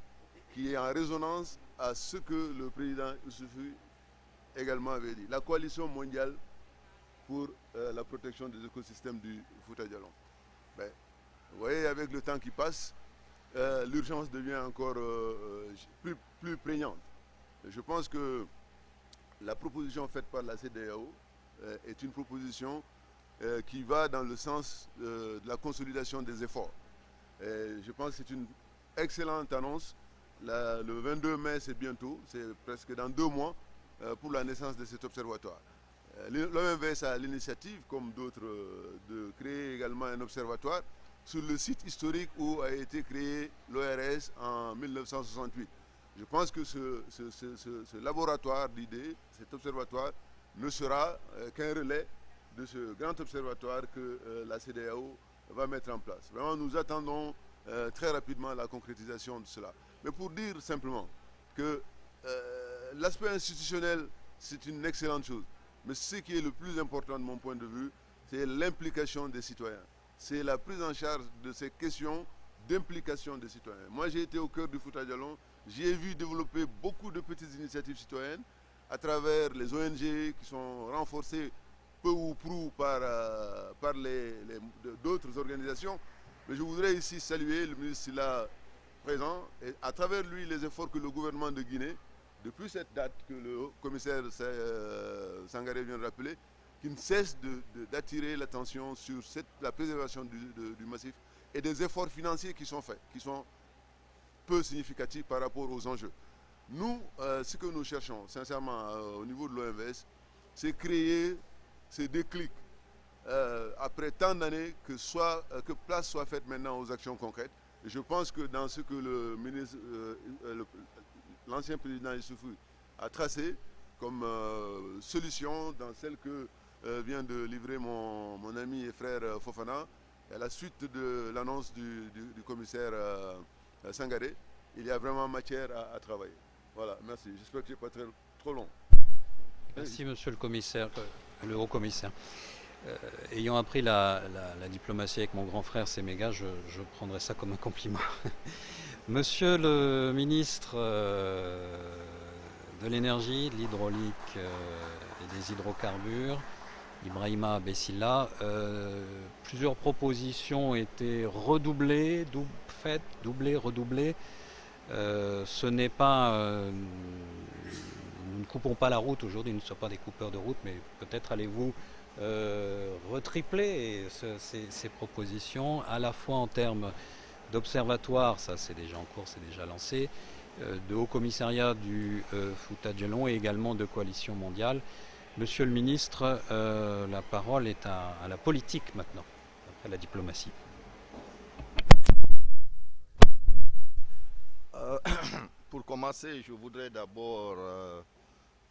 qui est en résonance à ce que le président Youssoufou également avait dit. La coalition mondiale pour la protection des écosystèmes du Fouta Djallon. Ben, vous voyez, avec le temps qui passe, euh, l'urgence devient encore euh, euh, plus, plus prégnante. Je pense que la proposition faite par la CDAO est une proposition qui va dans le sens de la consolidation des efforts. Je pense que c'est une excellente annonce. Le 22 mai, c'est bientôt, c'est presque dans deux mois pour la naissance de cet observatoire. L'OMVS a l'initiative, comme d'autres, de créer également un observatoire sur le site historique où a été créé l'ORS en 1968. Je pense que ce, laboratoire d'idées, cet observatoire, ne sera euh, qu'un relais de ce grand observatoire que euh, la CDAO va mettre en place. Vraiment, nous attendons euh, très rapidement la concrétisation de cela. Mais pour dire simplement que l'aspect institutionnel, c'est une excellente chose. Mais ce qui est le plus important de mon point de vue, c'est l'implication des citoyens. C'est la prise en charge de ces questions d'implication des citoyens. Moi, j'ai été au cœur du Fouta Djallon. J'ai vu développer beaucoup de petites initiatives citoyennes à travers les ONG qui sont renforcées peu ou prou par, euh, d'autres organisations. Mais je voudrais ici saluer le ministre Silla présent et à travers lui les efforts que le gouvernement de Guinée, depuis cette date que le commissaire euh, Sangaré vient de rappeler, qui ne cesse d'attirer l'attention sur la préservation du, massif et des efforts financiers qui sont faits, qui sont peu significatifs par rapport aux enjeux. Nous, euh, ce que nous cherchons, sincèrement, euh, au niveau de l'OMS, c'est créer ces déclics euh, après tant d'années que, place soit faite maintenant aux actions concrètes. Je pense que dans ce que l'ancien président Issoufou a tracé comme solution dans celle que vient de livrer mon, mon ami et frère euh, Fofana, à la suite de l'annonce du, du- commissaire euh, euh, Sangaré, il y a vraiment matière à, travailler. Voilà, merci. J'espère que je n'ai pas très, trop long. Merci, monsieur le commissaire, euh, le haut commissaire. Euh, ayant appris la, la- diplomatie avec mon grand frère Séméga, je, je prendrai ça comme un compliment. monsieur le ministre euh, de l'énergie, de l'hydraulique euh, et des hydrocarbures, Ibrahima Bessila, euh, plusieurs propositions ont été redoublées, dou- faites, doublées, redoublées. Euh, ce n'est pas. euh, nous ne coupons pas la route aujourd'hui, nous ne sommes pas des coupeurs de route, mais peut-être allez-vous retripler ce- ces, propositions, à la fois en termes d'observatoire, ça c'est déjà en cours, c'est déjà lancé, de haut commissariat du Fouta et également de coalition mondiale. Monsieur le ministre, euh, la parole est à, la politique maintenant, après la diplomatie. Euh, pour commencer, je voudrais d'abord euh,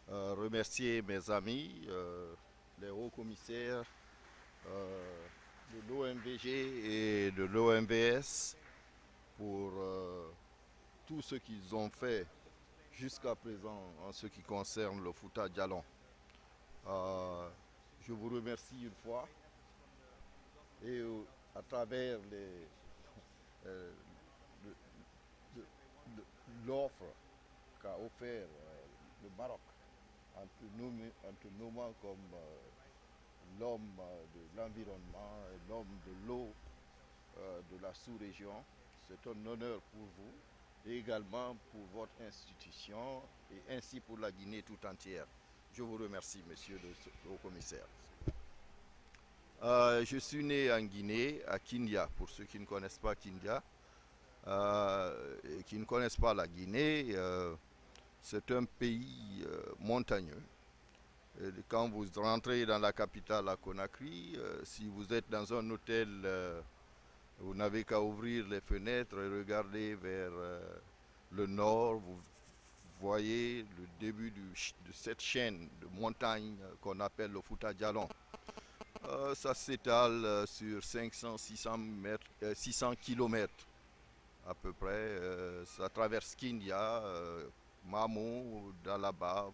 remercier mes amis, les hauts commissaires de l'OMVG et de l'OMVS pour tout ce qu'ils ont fait jusqu'à présent en ce qui concerne le Fouta Djallon. Euh, je vous remercie une fois et euh, à travers euh, l'offre qu'a offert le Maroc en te, nommé- en te nommant comme l'homme de l'environnement l'homme de l'eau de la sous-région. C'est un honneur pour vous et également pour votre institution et ainsi pour la Guinée tout entière. Je vous remercie, monsieur le haut commissaire. Euh, je suis né en Guinée, à Kindia, pour ceux qui ne connaissent pas Kindia. euh, qui ne connaissent pas la Guinée, euh, c'est un pays montagneux. Quand vous rentrez dans la capitale à Conakry, si vous êtes dans un hôtel, vous n'avez qu'à ouvrir les fenêtres et regarder vers le nord. Voyez le début de cette chaîne de montagnes euh, qu'on appelle le Fouta Djalon. Euh, ça s'étale euh, sur 500-600 mètres, euh, 600 kilomètres à peu près. Ça traverse Kindia, euh, Mamou, Dalaba,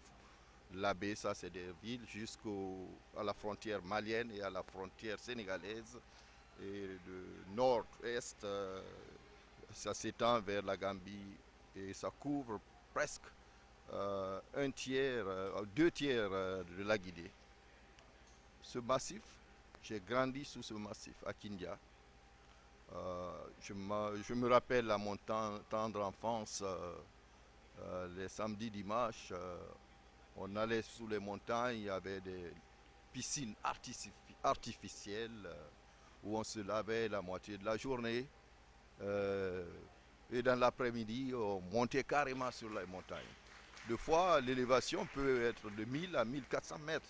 Labé, ça c'est des villes, jusqu'à la frontière malienne et à la frontière sénégalaise. Et de nord-est, ça s'étend vers la Gambie et ça couvre presque euh, un tiers, euh, deux tiers euh, de la Guinée. Ce massif, j'ai grandi sous ce massif à Kindia. Je, me rappelle à mon ten- tendre enfance, les samedis, dimanches, on allait sous les montagnes, il y avait des piscines artifici- artificielles où on se lavait la moitié de la journée. Et dans l'après-midi, on montait carrément sur les montagnes. Deux fois, l'élévation peut être de 1000 à 1400 mètres.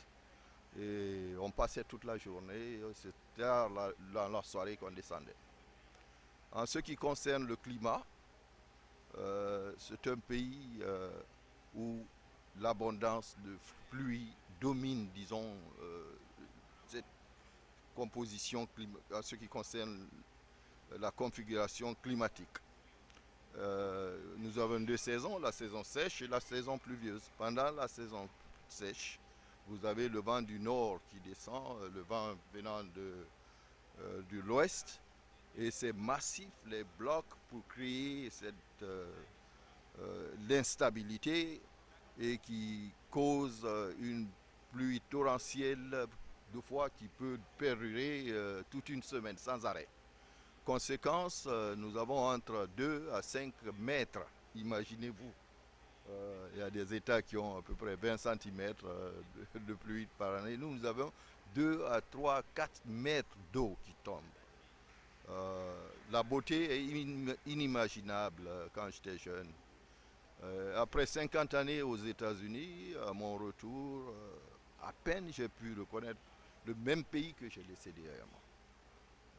Et on passait toute la journée, c'était tard la, la- la soirée qu'on descendait. En ce qui concerne le climat, euh, c'est un pays euh, où l'abondance de pluie domine, disons, euh, cette composition en ce qui concerne la configuration climatique. Euh, nous avons deux saisons, la saison sèche et la saison pluvieuse. Pendant la saison sèche, vous avez le vent du nord qui descend, euh, le vent venant de, euh, de l'ouest, et c'est massif, les blocs pour créer cette l'instabilité et qui cause une pluie torrentielle de fois qui peut perdurer toute une semaine sans arrêt. Conséquence, euh, nous avons entre 2 à 5 mètres, imaginez-vous. Euh, il y a des États qui ont à peu près 20 cm de, de pluie par année. Nous, nous avons 2 à 3, 4 mètres d'eau qui tombe. Euh, la beauté est inim- inimaginable euh, quand j'étais jeune. Euh, après 50 années aux États-Unis, à mon retour, euh, à peine j'ai pu reconnaître le même pays que j'ai laissé derrière moi.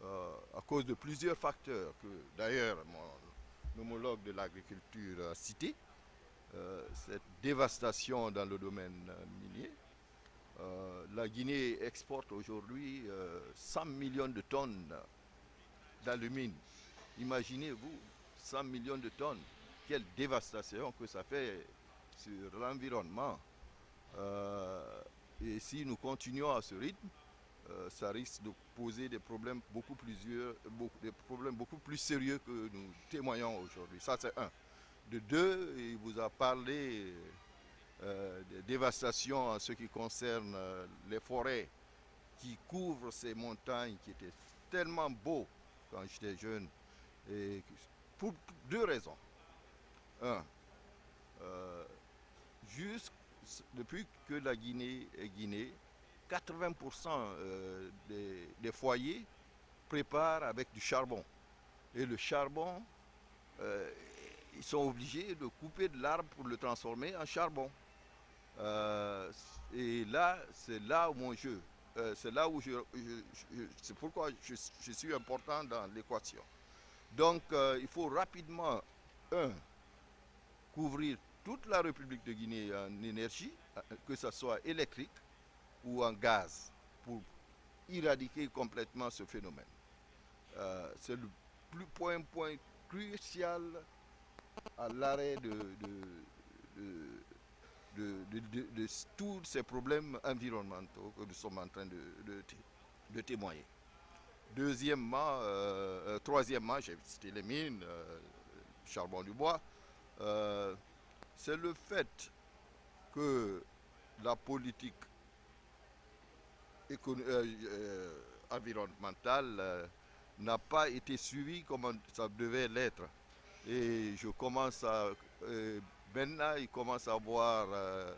Euh, à cause de plusieurs facteurs que d'ailleurs mon homologue de l'agriculture a cité, euh, cette dévastation dans le domaine euh, minier. La Guinée exporte aujourd'hui euh, 100 millions de tonnes d'alumine. Imaginez-vous, 100 millions de tonnes. Quelle dévastation que ça fait sur l'environnement. Et si nous continuons à ce rythme, euh, ça risque de poser des problèmes beaucoup plus, des problèmes beaucoup plus sérieux que nous témoignons aujourd'hui. Ça, c'est un. De deux, il vous a parlé euh, des dévastations en ce qui concerne euh, les forêts qui couvrent ces montagnes qui étaient tellement beaux quand j'étais jeune. Pour deux raisons. Un, jusqu- depuis que la Guinée est Guinée, 80% euh, des, foyers préparent avec du charbon. Et le charbon, euh, ils sont obligés de couper de l'arbre pour le transformer en charbon. Euh, et là, c'est là où mon jeu. c'est là où je, c'est pourquoi je, je suis important dans l'équation. Donc, il faut rapidement, un, couvrir toute la République de Guinée en énergie, que ce soit électrique ou en gaz, pour éradiquer complètement ce phénomène. Euh, c'est le plus point, crucial à l'arrêt de, tous ces problèmes environnementaux que nous sommes en train de, de té- de témoigner. Deuxièmement, euh, euh, troisièmement, j'ai cité les mines, charbon du bois. c'est le fait que la politique environnementale euh, n'a pas été suivie comme ça devait l'être. Et je commence à... euh, maintenant, il commence à voir... euh,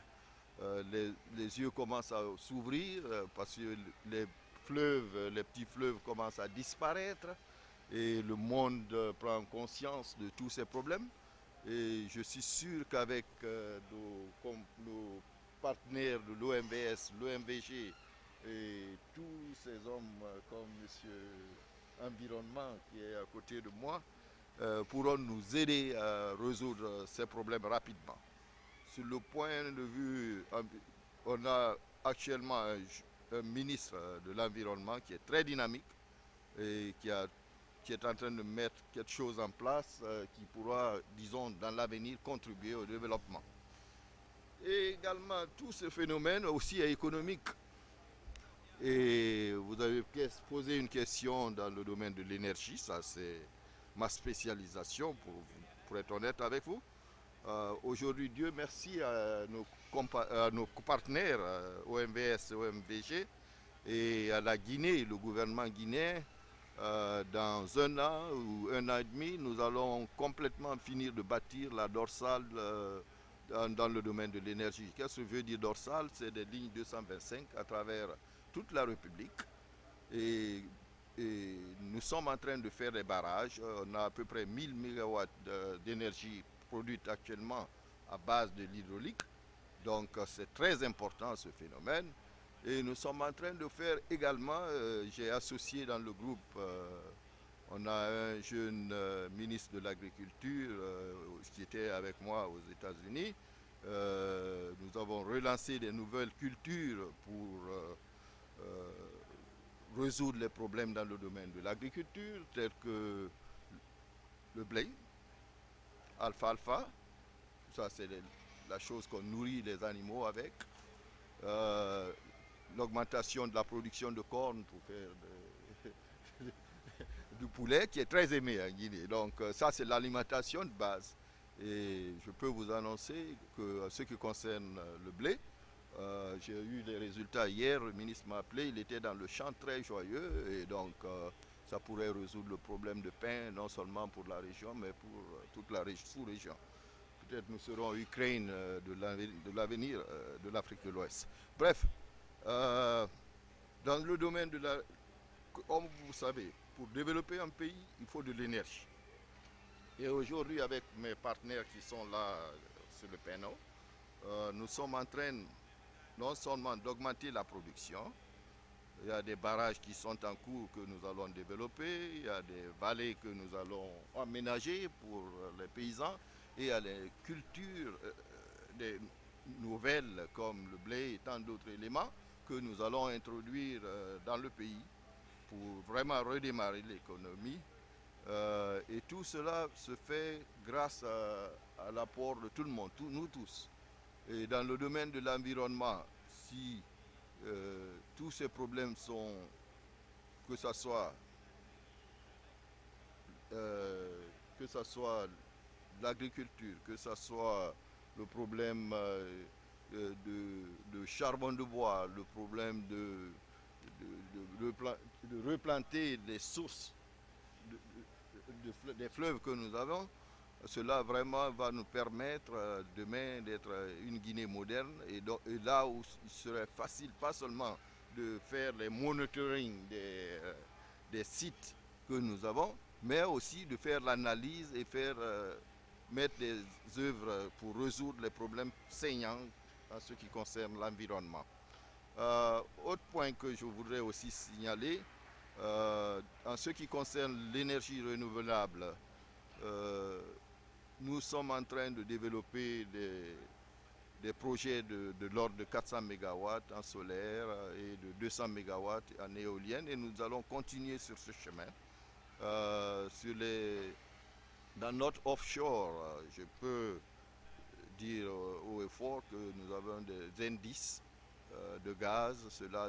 euh, les, les yeux commencent à s'ouvrir euh, parce que les fleuves, euh, les petits fleuves commencent à disparaître et le monde euh, prend conscience de tous ces problèmes. Et je suis sûr qu'avec euh, nos partenaires de l'OMVS, l'OMVG et tous ces hommes euh, comme Monsieur Environnement qui est à côté de moi, euh, pourront nous aider à résoudre ces problèmes rapidement. Sur le point de vue, on a actuellement un, ministre de l'Environnement qui est très dynamique et qui est en train de mettre quelque chose en place euh, qui pourra, disons, dans l'avenir contribuer au développement. Et également, tout ce phénomène aussi est économique. Et vous avez posé une question dans le domaine de l'énergie, ça c'est ma spécialisation pour, pour être honnête avec vous. Euh, Aujourd'hui, Dieu merci à nos, à nos partenaires, euh, OMVS OMVG, et à la Guinée, le gouvernement guinéen. euh, dans un an ou un an et demi, nous allons complètement finir de bâtir la dorsale dans le domaine de l'énergie. Qu'est-ce que veut dire dorsale? C'est des lignes 225 à travers toute la République. Et, nous sommes en train de faire des barrages. Euh, On a à peu près 1000 MW d'énergie produite actuellement à base de l'hydraulique. Donc euh, c'est très important ce phénomène. Et nous sommes en train de faire également, euh, j'ai associé dans le groupe, on a un jeune ministre de l'Agriculture qui était avec moi aux États-Unis. Nous avons relancé des nouvelles cultures pour euh, résoudre les problèmes dans le domaine de l'agriculture, tels que le blé, alfalfa, ça c'est la chose qu'on nourrit les animaux avec, Euh, l'augmentation de la production de corn pour faire du poulet qui est très aimé en Guinée. Donc euh, ça c'est l'alimentation de base. Et je peux vous annoncer que ce qui concerne le blé, euh, j'ai eu les résultats hier, le ministre m'a appelé, il était dans le champ très joyeux et donc euh, ça pourrait résoudre le problème de pain non seulement pour la région mais pour euh, toute la région- sous-région. Peut-être nous serons Ukraine euh, de l'aven- de l'avenir de l'Afrique de l'Ouest. Bref, dans le domaine de la... Comme vous savez, pour développer un pays, il faut de l'énergie. Et aujourd'hui, avec mes partenaires qui sont là sur le panneau, nous sommes en train non seulement d'augmenter la production, il y a des barrages qui sont en cours que nous allons développer, il y a des vallées que nous allons aménager pour euh, les paysans, et il y a les cultures euh, des nouvelles comme le blé et tant d'autres éléments que nous allons introduire euh, dans le pays pour vraiment redémarrer l'économie. Euh, et tout cela se fait grâce à, l'apport de tout le monde, nous tous. Et dans le domaine de l'environnement, si euh, tous ces problèmes sont, que ce soit, euh, soit l'agriculture, que ce soit le problème euh, de, charbon de bois, le problème de, de, de repla- de replanter les sources des fleuves que nous avons, cela vraiment va nous permettre euh, demain d'être euh, une Guinée moderne et, donc- là où il serait facile pas seulement de faire les monitoring des, euh, des sites que nous avons, mais aussi de faire l'analyse et faire mettre des œuvres pour résoudre les problèmes saignants en ce qui concerne l'environnement. Autre point que je voudrais aussi signaler, en ce qui concerne l'énergie renouvelable, nous sommes en train de développer des, projets de, l'ordre de 400 MW en solaire et de 200 MW en éolienne et nous allons continuer sur ce chemin. Euh, dans notre offshore, je peux dire euh, haut et fort que nous avons des indices euh, de gaz.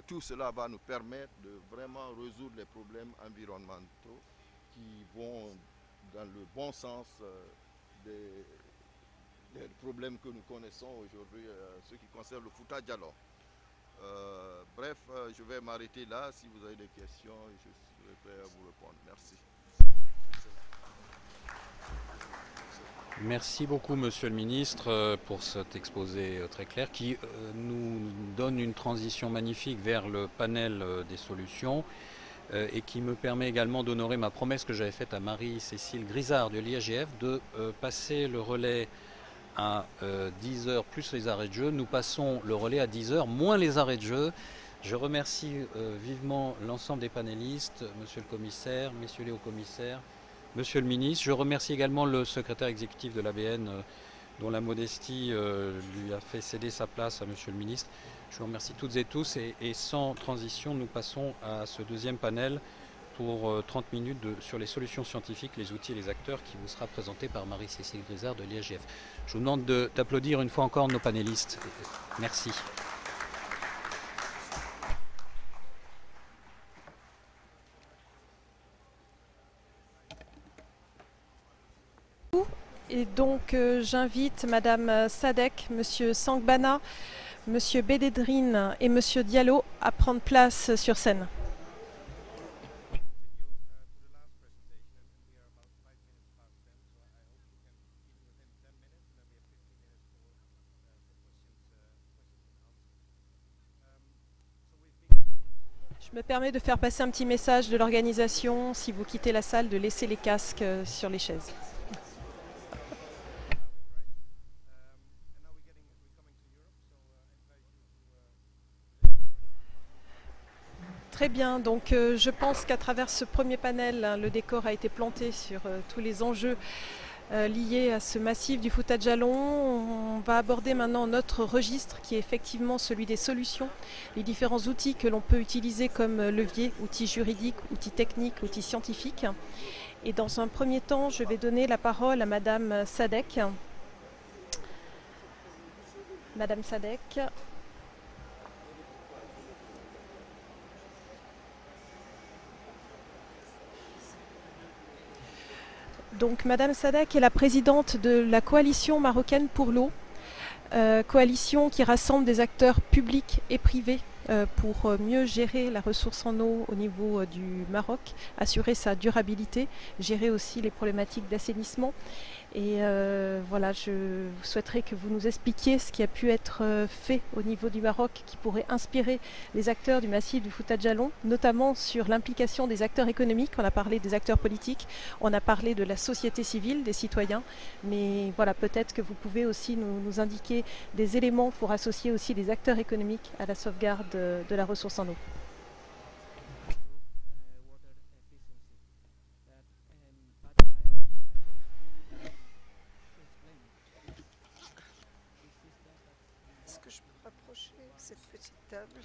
Tout cela va nous permettre de vraiment résoudre les problèmes environnementaux qui vont dans le bon sens des, problèmes que nous connaissons aujourd'hui, euh, ce qui concerne le Fouta Diallo. Euh, bref, euh, je vais m'arrêter là. Si vous avez des questions, je serai prêt à vous répondre. Merci. Merci beaucoup, Monsieur le Ministre, euh, pour cet exposé très clair qui nous donne une transition magnifique vers le panel des solutions et qui me permet également d'honorer ma promesse que j'avais faite à Marie-Cécile Grisard de l'IAGF de euh, passer le relais à 10 heures plus les arrêts de jeu. Nous passons le relais à 10 heures moins les arrêts de jeu. Je remercie euh, vivement l'ensemble des panélistes, Monsieur le Commissaire, Messieurs les hauts-commissaires, Monsieur le Ministre. Je remercie également le secrétaire exécutif de l'ABN euh, dont la modestie euh, lui a fait céder sa place à Monsieur le Ministre. Je vous remercie toutes et tous et, sans transition, nous passons à ce deuxième panel pour euh, 30 minutes de- sur les solutions scientifiques, les outils et les acteurs qui vous sera présenté par Marie-Cécile Grisard de l'IAGF. Je vous demande de- d'applaudir une fois encore nos panélistes. Merci. Et donc euh, j'invite Madame Sadek, Monsieur Sangbana, Monsieur Bédédrine et Monsieur Diallo à prendre place sur scène. Je me permets de faire passer un petit message de l'organisation, si vous quittez la salle, de laisser les casques euh, sur les chaises. Très bien, donc euh, je pense qu'à travers ce premier panel, hein, le décor a été planté sur euh, tous les enjeux euh, liés à ce massif du Fouta Jalon. On va aborder maintenant notre registre qui est effectivement celui des solutions, les différents outils que l'on peut utiliser comme levier, outils juridiques, outils techniques, outils scientifiques. Et dans un premier temps, je vais donner la parole à Madame Sadek. Madame Sadek. Donc, Madame Sadek est la présidente de la coalition marocaine pour l'eau, euh, coalition qui rassemble des acteurs publics et privés euh, pour euh, mieux gérer la ressource en eau au niveau du Maroc, assurer sa durabilité, gérer aussi les problématiques d'assainissement. Et euh, voilà, je souhaiterais que vous nous expliquiez ce qui a pu être euh, fait au niveau du Maroc qui pourrait inspirer les acteurs du massif du Fouta Jalon, notamment sur l'implication des acteurs économiques. On a parlé des acteurs politiques, on a parlé de la société civile, des citoyens, mais voilà, peut-être que vous pouvez aussi nous, indiquer des éléments pour associer aussi les acteurs économiques à la sauvegarde euh, de la ressource en eau. Est-ce que je peux rapprocher cette petite table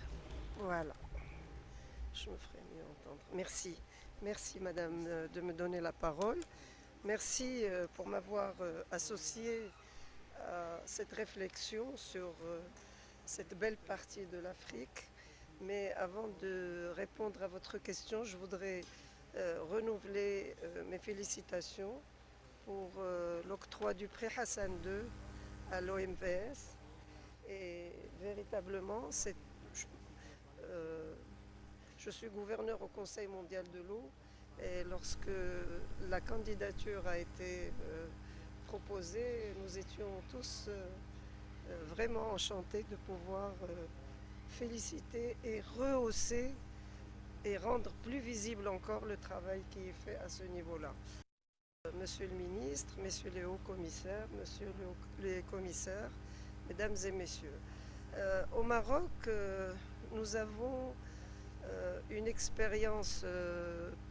Voilà. Je me ferai mieux entendre. Merci. Merci, madame, euh, de me donner la parole. Merci euh, pour m'avoir euh, associé à cette réflexion sur cette belle partie de l'Afrique. Mais avant de répondre à votre question, je voudrais renouveler mes félicitations pour l'octroi du prix Hassan II à l'OMVS. Et véritablement, euh, je suis gouverneur au Conseil mondial de l'eau et lorsque la candidature a été euh, proposée, nous étions tous euh, vraiment enchantés de pouvoir féliciter et rehausser et rendre plus visible encore le travail qui est fait à ce niveau-là. Monsieur le ministre, messieurs les hauts commissaires, hauts- les commissaires, mesdames et messieurs, euh, au Maroc, euh, nous avons euh, une expérience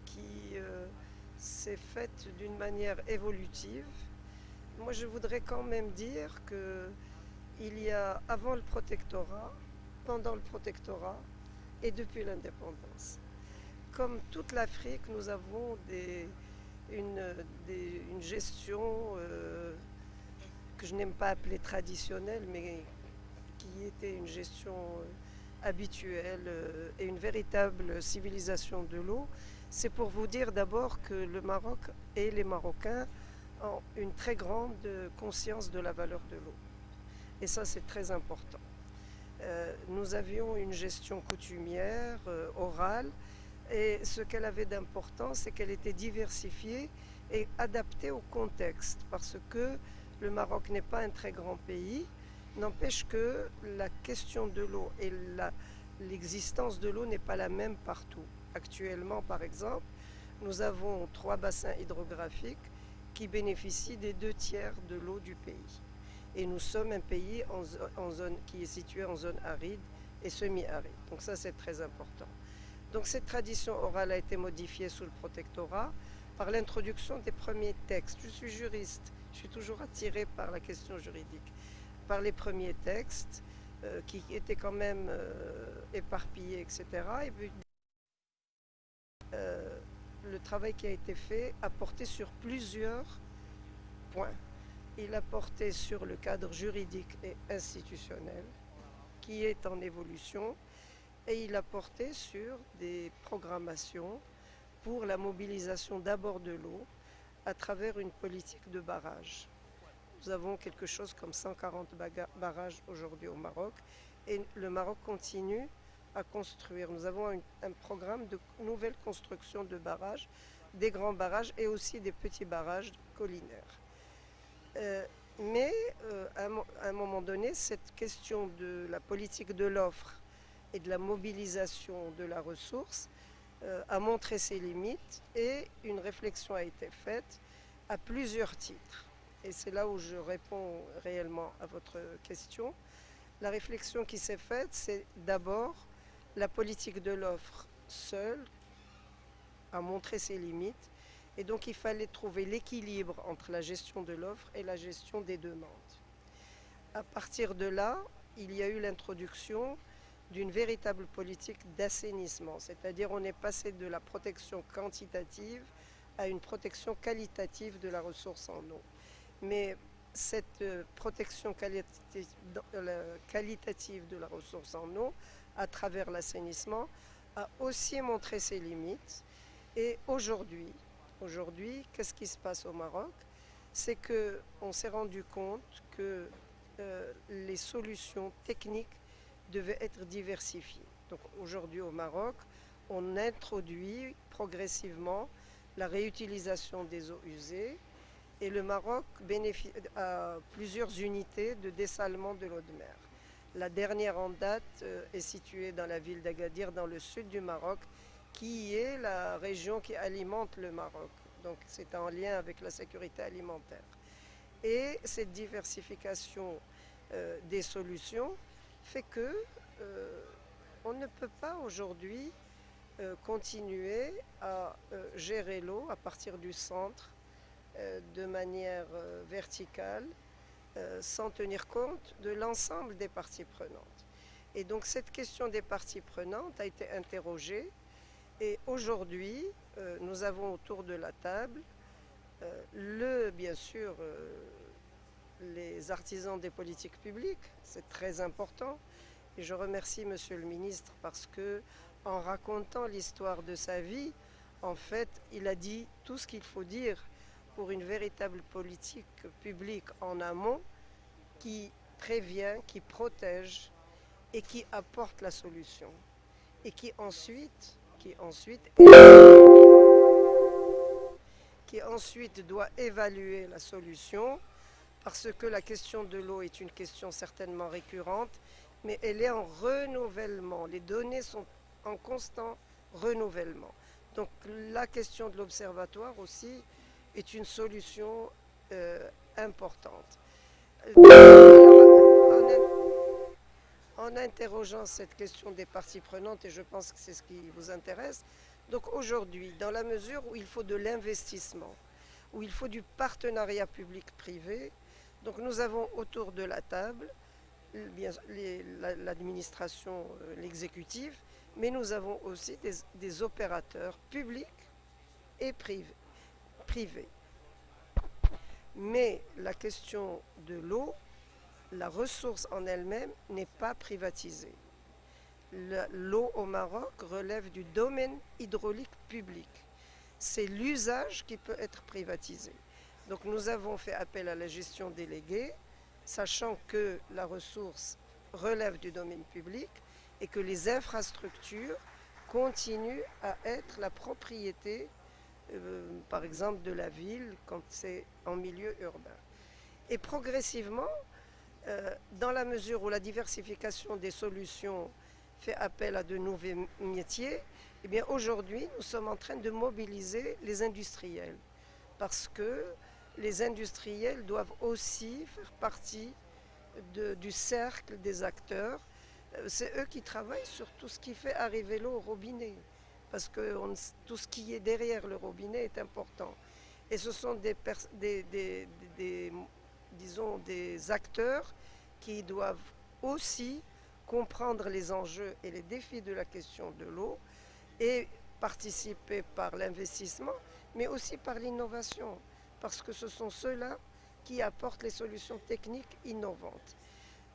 qui s'est faite d'une manière évolutive. Moi, je voudrais quand même dire que il y a avant le protectorat, pendant le protectorat et depuis l'indépendance. Comme toute l'Afrique, nous avons une, une gestion que je n'aime pas appeler traditionnelle, mais qui était une gestion euh, habituelle euh, et une véritable civilisation de l'eau. C'est pour vous dire d'abord que le Maroc et les Marocains ont une très grande conscience de la valeur de l'eau. Et ça, c'est très important. Euh, nous avions une gestion coutumière, orale, et ce qu'elle avait d'important, c'est qu'elle était diversifiée et adaptée au contexte, parce que le Maroc n'est pas un très grand pays, n'empêche que la question de l'eau et l'existence de l'eau n'est pas la même partout. Actuellement, par exemple, nous avons trois bassins hydrographiques qui bénéficient des deux tiers de l'eau du pays. Et nous sommes un pays en, zone, qui est situé en zone aride et semi-aride. Donc ça, c'est très important. Donc cette tradition orale a été modifiée sous le protectorat par l'introduction des premiers textes. Je suis juriste, je suis toujours attirée par la question juridique. Par les premiers textes euh, qui étaient quand même euh, éparpillés, etc. Euh, le travail qui a été fait a porté sur plusieurs points. Il a porté sur le cadre juridique et institutionnel qui est en évolution et il a porté sur des programmations pour la mobilisation d'abord de l'eau à travers une politique de barrage. Nous avons quelque chose comme 140 barrages aujourd'hui au Maroc et le Maroc continue à construire. Nous avons un, programme de nouvelle construction de barrages, des grands barrages et aussi des petits barrages collinaires. Euh, mais euh, à, un moment donné, cette question de la politique de l'offre et de la mobilisation de la ressource euh, a montré ses limites et une réflexion a été faite à plusieurs titres. Et c'est là où je réponds réellement à votre question. La réflexion qui s'est faite, c'est d'abord la politique de l'offre seule a montré ses limites et donc il fallait trouver l'équilibre entre la gestion de l'offre et la gestion des demandes. À partir de là, il y a eu l'introduction d'une véritable politique d'assainissement, c'est-à-dire on est passé de la protection quantitative à une protection qualitative de la ressource en eau. Mais cette euh, protection euh, qualitative de la ressource en eau à travers l'assainissement, a aussi montré ses limites. Et aujourd'hui, qu'est-ce qui se passe au Maroc? C'est qu'on s'est rendu compte que euh, les solutions techniques devaient être diversifiées. Donc aujourd'hui au Maroc, on introduit progressivement la réutilisation des eaux usées et le Maroc a plusieurs unités de dessalement de l'eau de mer. La dernière en date euh, est située dans la ville d'Agadir, dans le sud du Maroc, qui est la région qui alimente le Maroc. Donc c'est en lien avec la sécurité alimentaire. Et cette diversification euh, des solutions fait que euh, on ne peut pas aujourd'hui continuer à gérer l'eau à partir du centre de manière verticale euh, sans tenir compte de l'ensemble des parties prenantes. Et donc cette question des parties prenantes a été interrogée et aujourd'hui euh, nous avons autour de la table euh, le, bien sûr, les artisans des politiques publiques, c'est très important. Et je remercie Monsieur le ministre parce que en racontant l'histoire de sa vie, en fait, il a dit tout ce qu'il faut dire pour une véritable politique publique en amont qui prévient, qui protège et qui apporte la solution. Et qui ensuite, qui ensuite, qui ensuite doit évaluer la solution parce que la question de l'eau est une question certainement récurrente, mais elle est en renouvellement. Les données sont en constant renouvellement. Donc la question de l'observatoire aussi est une solution euh, importante. En, interrogeant cette question des parties prenantes, et je pense que c'est ce qui vous intéresse, donc aujourd'hui, dans la mesure où il faut de l'investissement, où il faut du partenariat public-privé, donc nous avons autour de la table l'administration, euh, l'exécutif, mais nous avons aussi des opérateurs publics et privés privée. Mais la question de l'eau, la ressource en elle-même n'est pas privatisée. L'eau au Maroc relève du domaine hydraulique public. C'est l'usage qui peut être privatisé. Donc nous avons fait appel à la gestion déléguée, sachant que la ressource relève du domaine public et que les infrastructures continuent à être la propriété, euh, par exemple, de la ville quand c'est en milieu urbain. Et progressivement, euh, dans la mesure où la diversification des solutions fait appel à de nouveaux métiers, eh bien aujourd'hui, nous sommes en train de mobiliser les industriels parce que les industriels doivent aussi faire partie du cercle des acteurs. Euh, C'est eux qui travaillent sur tout ce qui fait arriver l'eau au robinet parce que tout ce qui est derrière le robinet est important. Et ce sont des acteurs qui doivent aussi comprendre les enjeux et les défis de la question de l'eau et participer par l'investissement, mais aussi par l'innovation, parce que ce sont ceux-là qui apportent les solutions techniques innovantes.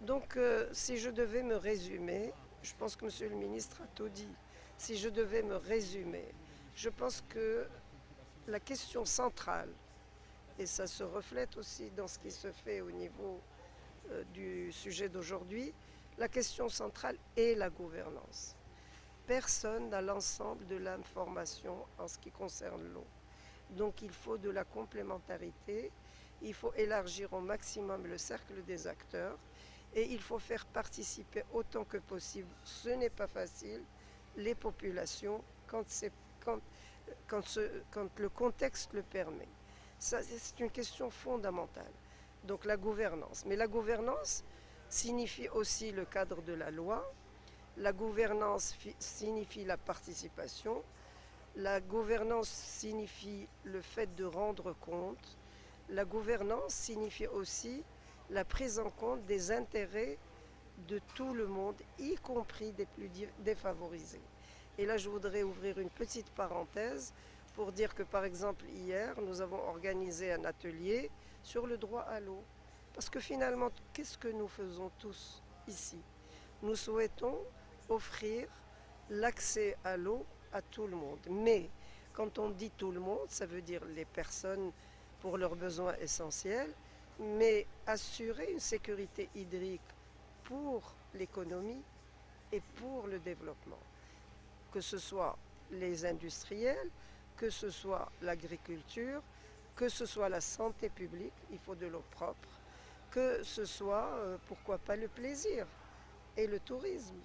Donc, euh, si je devais me résumer, je pense que Monsieur le ministre a tout dit, si je devais me résumer, je pense que la question centrale, et ça se reflète aussi dans ce qui se fait au niveau euh, du sujet d'aujourd'hui, la question centrale est la gouvernance. Personne n'a l'ensemble de l'information en ce qui concerne l'eau. Donc il faut de la complémentarité, il faut élargir au maximum le cercle des acteurs et il faut faire participer autant que possible, ce n'est pas facile, les populations quand, quand, quand ce- quand le contexte le permet. C'est une question fondamentale. Donc la gouvernance. Mais la gouvernance signifie aussi le cadre de la loi. La gouvernance fi- signifie la participation. La gouvernance signifie le fait de rendre compte. La gouvernance signifie aussi la prise en compte des intérêts de tout le monde, y compris des plus défavorisés. Et là, je voudrais ouvrir une petite parenthèse pour dire que, par exemple, hier, nous avons organisé un atelier sur le droit à l'eau. Parce que finalement, qu'est-ce que nous faisons tous ici? Nous souhaitons offrir l'accès à l'eau à tout le monde. Mais quand on dit tout le monde, ça veut dire les personnes pour leurs besoins essentiels, mais assurer une sécurité hydrique pour l'économie et pour le développement. Que ce soit les industriels, que ce soit l'agriculture, que ce soit la santé publique, il faut de l'eau propre, que ce soit, euh, pourquoi pas, le plaisir et le tourisme,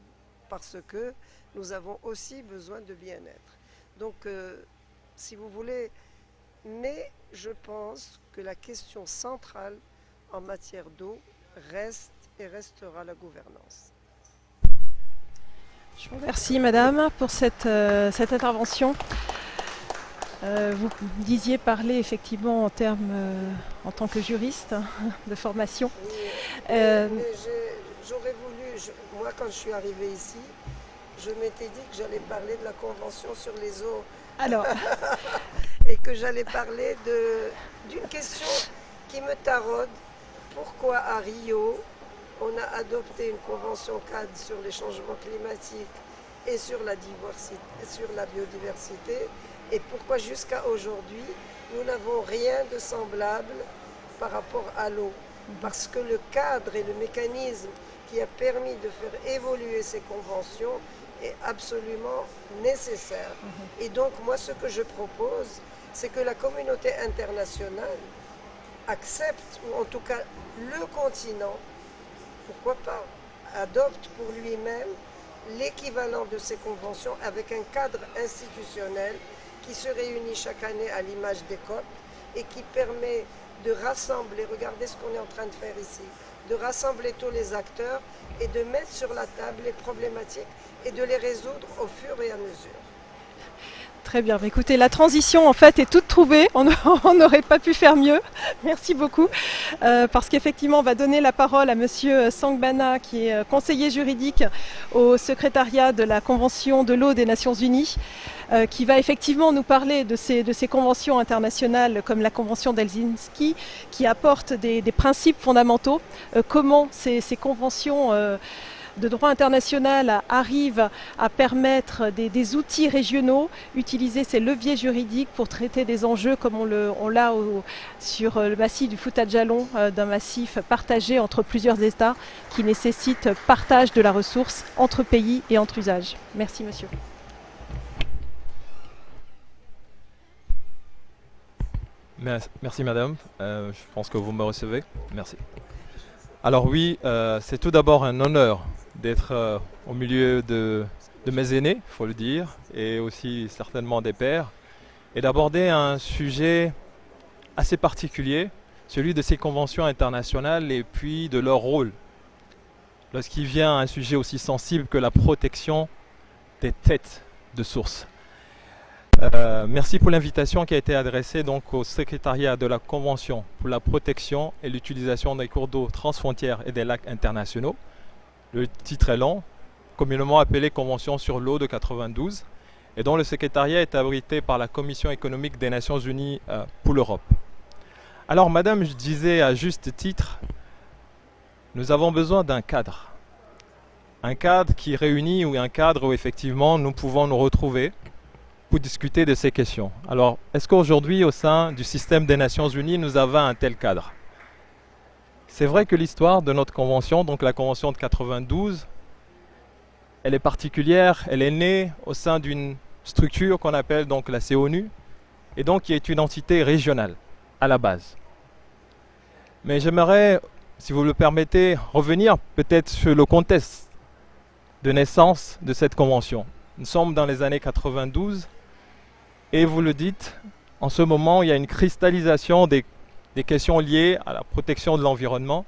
parce que nous avons aussi besoin de bien-être. Donc, euh, si vous voulez, mais je pense que la question centrale en matière d'eau reste et restera la gouvernance. Je vous remercie, madame, pour cette, euh, cette intervention. Euh, vous disiez parler effectivement en termes, euh, en tant que juriste hein, de formation. Oui, j'aurais voulu, je- moi quand je suis arrivée ici, je m'étais dit que j'allais parler de la Convention sur les eaux. Alors. Et que j'allais parler d'une question qui me taraude. Pourquoi à Rio, on a adopté une convention cadre sur les changements climatiques et sur la, biodiversité et pourquoi jusqu'à aujourd'hui, nous n'avons rien de semblable par rapport à l'eau? Parce que le cadre et le mécanisme qui a permis de faire évoluer ces conventions est absolument nécessaire. Et donc moi ce que je propose, c'est que la communauté internationale accepte, ou en tout cas le continent, pourquoi pas, adopte pour lui-même l'équivalent de ces conventions avec un cadre institutionnel qui se réunit chaque année à l'image des COP et qui permet de rassembler, regardez ce qu'on est en train de faire ici, de rassembler tous les acteurs et de mettre sur la table les problématiques et de les résoudre au fur et à mesure. Très bien. Écoutez, la transition en fait est toute trouvée. On n'aurait pas pu faire mieux. Merci beaucoup. Euh, parce qu'effectivement, on va donner la parole à Monsieur Sangbana, qui est euh, conseiller juridique au secrétariat de la Convention de l'eau des Nations Unies, euh, qui va effectivement nous parler de ces, conventions internationales comme la Convention d'Helsinki, qui apporte des, principes fondamentaux. Euh, comment ces, conventions euh, de droit international arrive à permettre des, outils régionaux, utiliser ces leviers juridiques pour traiter des enjeux comme on l'a sur le massif du Fouta-Djalon, euh, d'un massif partagé entre plusieurs États qui nécessite partage de la ressource entre pays et entre usages. Merci monsieur. Mer- Merci madame, Euh, je pense que vous me recevez. Merci. Alors oui, euh, c'est tout d'abord un honneur d'être euh, au milieu de, mes aînés, il faut le dire, et aussi certainement des pères, et d'aborder un sujet assez particulier, celui de ces conventions internationales et puis de leur rôle. Lorsqu'il vient un sujet aussi sensible que la protection des têtes de source. Euh, merci pour l'invitation qui a été adressée au secrétariat de la Convention pour la protection et l'utilisation des cours d'eau transfrontières et des lacs internationaux. Le titre est long, communément appelé Convention sur l'eau de 92, et dont le secrétariat est abrité par la Commission économique des Nations Unies euh, pour l'Europe. Alors, Madame, je disais à juste titre, nous avons besoin d'un cadre. Un cadre qui réunit ou un cadre où effectivement nous pouvons nous retrouver pour discuter de ces questions. Alors, est-ce qu'aujourd'hui, au sein du système des Nations Unies, nous avons un tel cadre? C'est vrai que l'histoire de notre convention, donc la convention de 92, elle est particulière, elle est née au sein d'une structure qu'on appelle donc la CONU, et donc qui est une entité régionale à la base. Mais j'aimerais, si vous le permettez, revenir peut-être sur le contexte de naissance de cette convention. Nous sommes dans les années 92 et vous le dites, en ce moment, il y a une cristallisation des, des questions liées à la protection de l'environnement.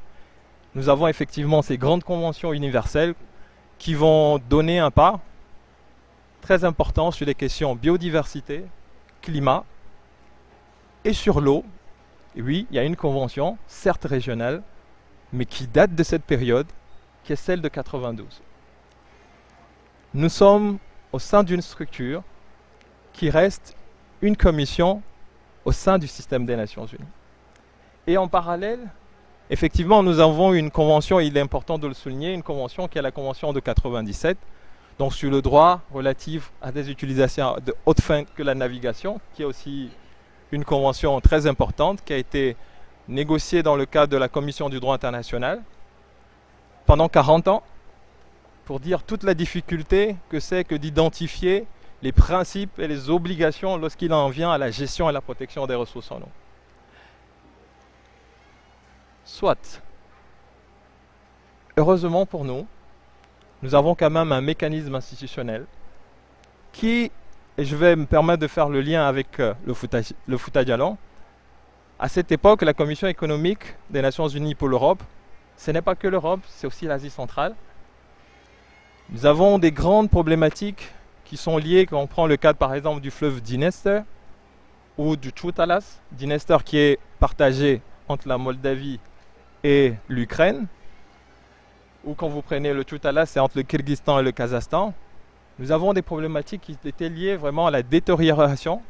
Nous avons effectivement ces grandes conventions universelles qui vont donner un pas très important sur les questions biodiversité, climat et sur l'eau. Oui, il y a une convention, certes régionale, mais qui date de cette période, qui est celle de 92. Nous sommes au sein d'une structure qui reste une commission au sein du système des Nations Unies. Et en parallèle, effectivement, nous avons une convention, il est important de le souligner, une convention qui est la convention de 97, donc sur le droit relatif à des utilisations de haute fin que la navigation, qui est aussi une convention très importante qui a été négociée dans le cadre de la Commission du droit international pendant 40 ans pour dire toute la difficulté que c'est que d'identifier les principes et les obligations lorsqu'il en vient à la gestion et la protection des ressources en eau. Soit, heureusement pour nous, nous avons quand même un mécanisme institutionnel qui, et je vais me permettre de faire le lien avec euh, le Fouta- le à cette époque, la Commission économique des Nations Unies pour l'Europe, ce n'est pas que l'Europe, c'est aussi l'Asie centrale. Nous avons des grandes problématiques qui sont liées, quand on prend le cadre par exemple du fleuve Dniester ou du Tchoutalas, Dniester qui est partagé entre la Moldavie et l'Ukraine, ou quand vous prenez le Tchoutalas, c'est entre le Kyrgyzstan et le Kazakhstan. Nous avons des problématiques qui étaient liées vraiment à la détérioration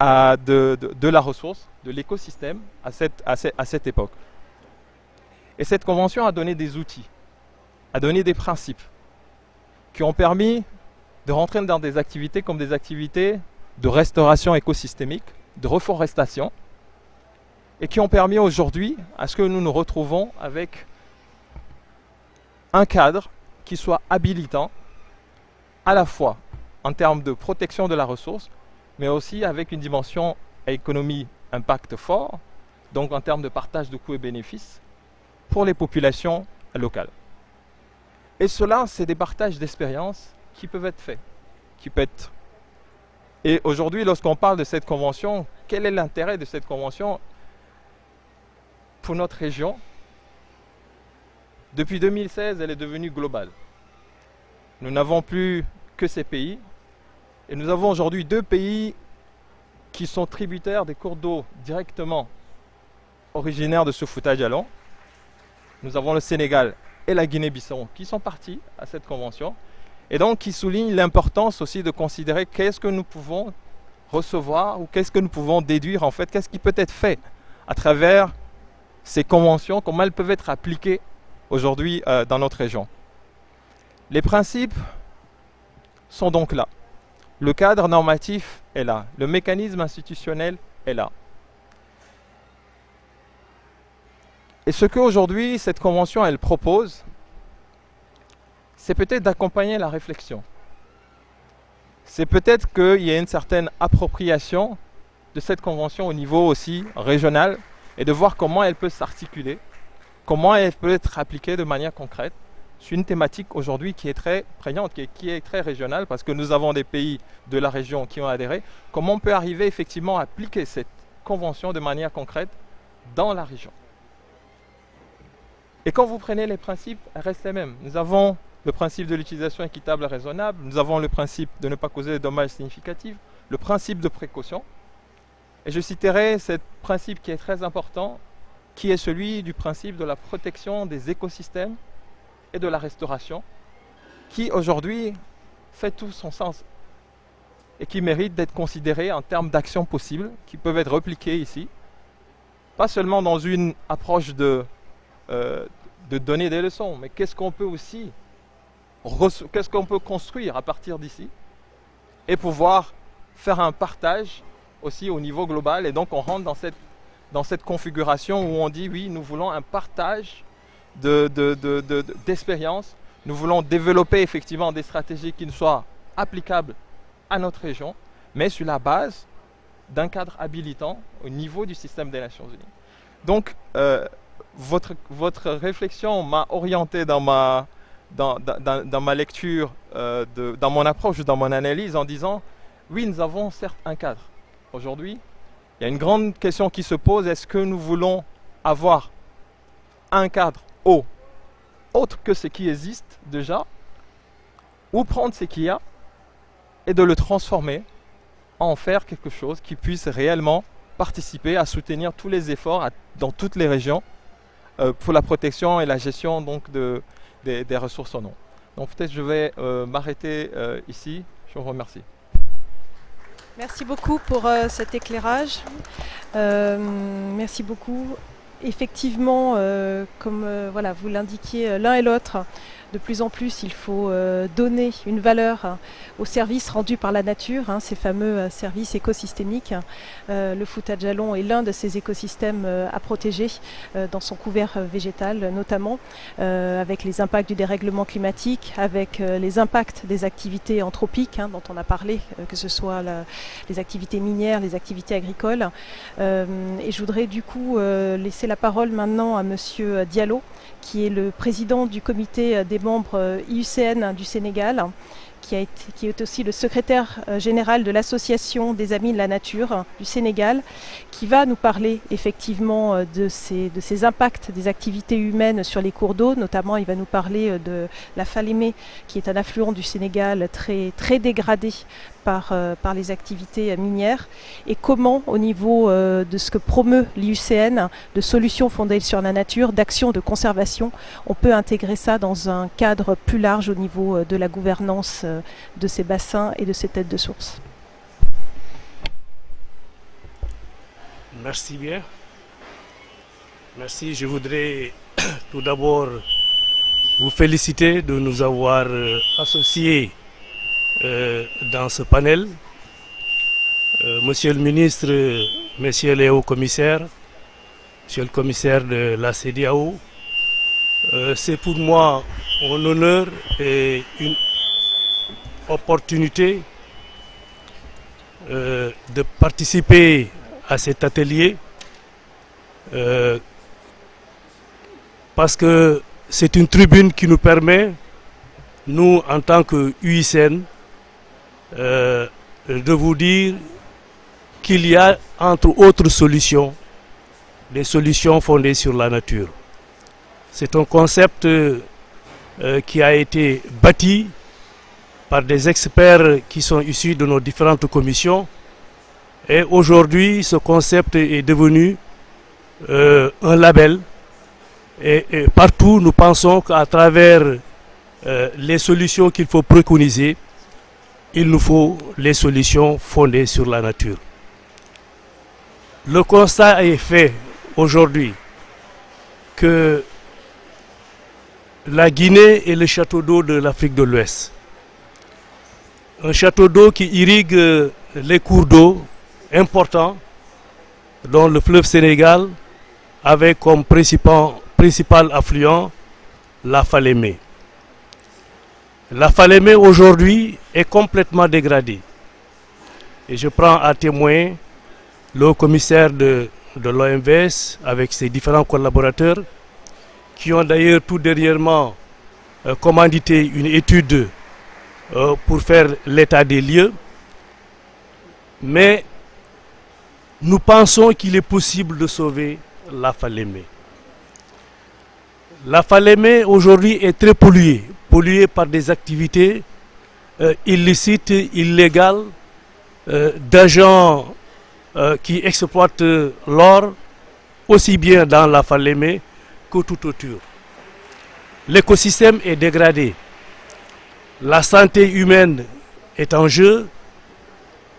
de, la ressource, de l'écosystème à cette époque. Et cette convention a donné des outils, a donné des principes qui ont permis de rentrer dans des activités comme des activités de restauration écosystémique, de reforestation, et qui ont permis aujourd'hui à ce que nous nous retrouvons avec un cadre qui soit habilitant à la fois en termes de protection de la ressource, mais aussi avec une dimension économie impact fort, donc en termes de partage de coûts et bénéfices pour les populations locales. Et cela, c'est des partages d'expériences qui peuvent être faits, qui peuvent être. Et aujourd'hui, lorsqu'on parle de cette convention, quel est l'intérêt de cette convention pour notre région Depuis 2016, elle est devenue globale. Nous n'avons plus que ces pays. Et nous avons aujourd'hui deux pays qui sont tributaires des cours d'eau directement originaires de ce foutage jalon. Nous avons le Sénégal et la Guinée-Bissau qui sont partis à cette convention. Et donc qui soulignent l'importance aussi de considérer qu'est-ce que nous pouvons recevoir ou qu'est-ce que nous pouvons déduire en fait, qu'est-ce qui peut être fait à travers ces conventions, comment elles peuvent être appliquées aujourd'hui euh, dans notre région. Les principes sont donc là. Le cadre normatif est là. Le mécanisme institutionnel est là. Et ce qu'aujourd'hui cette convention elle propose, c'est peut-être d'accompagner la réflexion. C'est peut-être qu'il y a une certaine appropriation de cette convention au niveau aussi régional et de voir comment elle peut s'articuler, comment elle peut être appliquée de manière concrète. C'est une thématique aujourd'hui qui est très prégnante, qui est, qui est, très régionale, parce que nous avons des pays de la région qui ont adhéré. Comment on peut arriver effectivement à appliquer cette convention de manière concrète dans la région? Et quand vous prenez les principes, elles restent les mêmes. Nous avons le principe de l'utilisation équitable et raisonnable, nous avons le principe de ne pas causer de dommages significatifs, le principe de précaution. Et je citerai ce principe qui est très important, qui est celui du principe de la protection des écosystèmes et de la restauration, qui aujourd'hui fait tout son sens et qui mérite d'être considéré en termes d'actions possibles qui peuvent être repliquées ici, pas seulement dans une approche de, euh, de donner des leçons, mais qu'est-ce qu'on peut aussi qu'est-ce qu'on peut construire à partir d'ici et pouvoir faire un partage aussi au niveau global. Et donc on rentre dans cette, dans cette configuration où on dit oui, nous voulons un partage d'expérience. De, de, nous voulons développer effectivement des stratégies qui ne soient applicables à notre région, mais sur la base d'un cadre habilitant au niveau du système des Nations Unies. Donc, euh, votre, votre réflexion m'a orienté dans ma, dans, dans, dans ma lecture, euh, de, dans mon approche, dans mon analyse, en disant, oui, nous avons certes un cadre. Aujourd'hui, il y a une grande question qui se pose, est-ce que nous voulons avoir un cadre haut, autre que ce qui existe déjà, ou prendre ce qu'il y a et de le transformer, en faire quelque chose qui puisse réellement participer à soutenir tous les efforts dans toutes les régions euh, pour la protection et la gestion donc, de, des, des ressources en eau. Donc peut-être je vais euh, m'arrêter euh, ici. Je vous remercie. Merci beaucoup pour euh, cet éclairage. Euh, merci beaucoup. Effectivement, euh, comme voilà, vous l'indiquiez l'un et l'autre, de plus en plus, il faut euh, donner une valeur hein, aux services rendus par la nature, hein, ces fameux euh, services écosystémiques. Euh, le foutage jalon est l'un de ces écosystèmes à protéger dans son couvert végétal notamment, avec les impacts du dérèglement climatique, avec les impacts des activités anthropiques hein, dont on a parlé, que ce soit les activités minières, les activités agricoles. et je voudrais du coup laisser la parole maintenant à Monsieur Diallo, qui est le président du comité des membres IUCN du Sénégal, qui, est aussi le secrétaire général de l'Association des Amis de la Nature du Sénégal, qui va nous parler effectivement de ces, impacts des activités humaines sur les cours d'eau. Notamment, il va nous parler de la Falémé, qui est un affluent du Sénégal très dégradé par, euh, par, les activités minières et comment au niveau euh, de ce que promeut l'IUCN, de solutions fondées sur la nature, d'actions de conservation, on peut intégrer ça dans un cadre plus large au niveau euh, de la gouvernance de ces bassins et de ces têtes de source. Merci bien. Merci. Je voudrais tout d'abord vous féliciter de nous avoir associés euh, dans ce panel. Euh, monsieur le ministre, messieurs les hauts commissaires, monsieur le commissaire de la CDAO, euh, c'est pour moi un honneur et une opportunité de participer à cet atelier parce que c'est une tribune qui nous permet, nous en tant que UICN, euh, de vous dire qu'il y a entre autres solutions des solutions fondées sur la nature. C'est un concept euh, qui a été bâti par des experts qui sont issus de nos différentes commissions et aujourd'hui ce concept est devenu euh, un label et, partout nous pensons qu'à travers euh, les solutions qu'il faut préconiser il nous faut les solutions fondées sur la nature. Le constat est fait aujourd'hui que la Guinée est le château d'eau de l'Afrique de l'Ouest. Un château d'eau qui irrigue les cours d'eau importants, dont le fleuve Sénégal, avec comme principal, principal affluent la Falémé. La Falémé aujourd'hui est complètement dégradée. Et je prends à témoin le commissaire de, de l'OMVS avec ses différents collaborateurs qui ont d'ailleurs tout dernièrement euh, commandité une étude euh, pour faire l'état des lieux. Mais nous pensons qu'il est possible de sauver la Falémé. La Falémé aujourd'hui est très polluée, polluée par des activités euh, illicites, illégales, euh, d'agents euh, qui exploitent l'or aussi bien dans la Falémé que tout autour. L'écosystème est dégradé. La santé humaine est en jeu.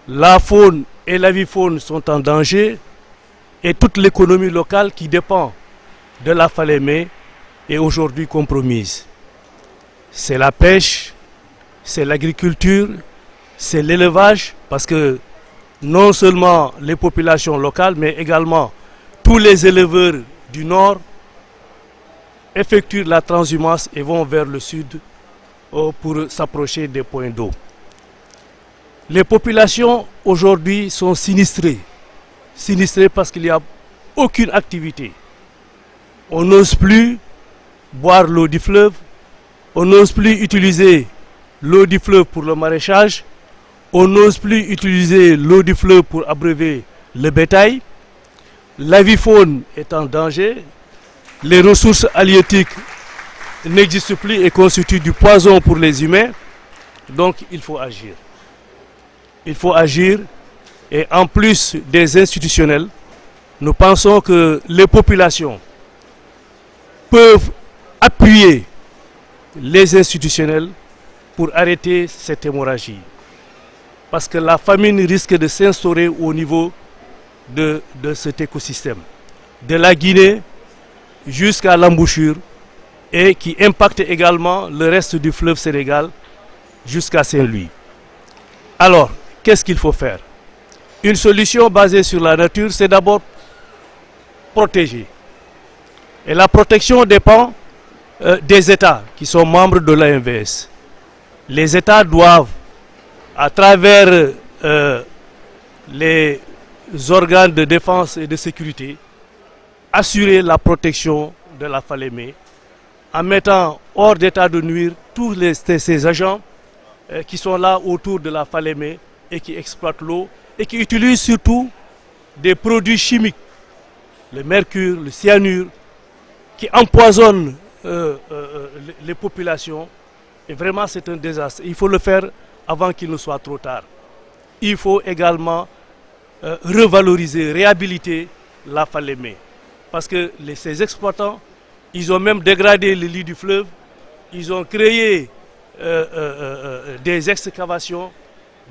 La faune et la vie faune sont en danger. Et toute l'économie locale qui dépend de la Falémé est aujourd'hui compromise. C'est la pêche, c'est l'agriculture, c'est l'élevage, parce que non seulement les populations locales, mais également tous les éleveurs du nord effectuent la transhumance et vont vers le sud euh, pour s'approcher des points d'eau. Les populations aujourd'hui sont sinistrées. Sinistrées parce qu'il n'y a aucune activité. On n'ose plus boire l'eau du fleuve, on n'ose plus utiliser l'eau du fleuve pour le maraîchage, on n'ose plus utiliser l'eau du fleuve pour abreuver le bétail. La vie faune est en danger. Les ressources halieutiques n'existent plus et constituent du poison pour les humains. Donc il faut agir. Il faut agir et en plus des institutionnels, nous pensons que les populations peuvent appuyer les institutionnels pour arrêter cette hémorragie. Parce que la famine risque de s'instaurer au niveau de, de cet écosystème. De la Guinée jusqu'à l'embouchure et qui impacte également le reste du fleuve Sénégal jusqu'à Saint-Louis. Alors, qu'est-ce qu'il faut faire? Une solution basée sur la nature, c'est d'abord protéger. Et la protection dépend euh, des États qui sont membres de l'AMVS. Les États doivent, à travers euh, les organes de défense et de sécurité, assurer la protection de la Falémé en mettant hors d'état de nuire tous les, ces agents euh, qui sont là autour de la Falémé et qui exploitent l'eau et qui utilisent surtout des produits chimiques, le mercure, le cyanure, qui empoisonnent euh, euh, les, populations. Et vraiment, c'est un désastre. Il faut le faire avant qu'il ne soit trop tard. Il faut également euh, revaloriser, réhabiliter la Falémé. Parce que ces exploitants, ils ont même dégradé le lit du fleuve, ils ont créé des excavations.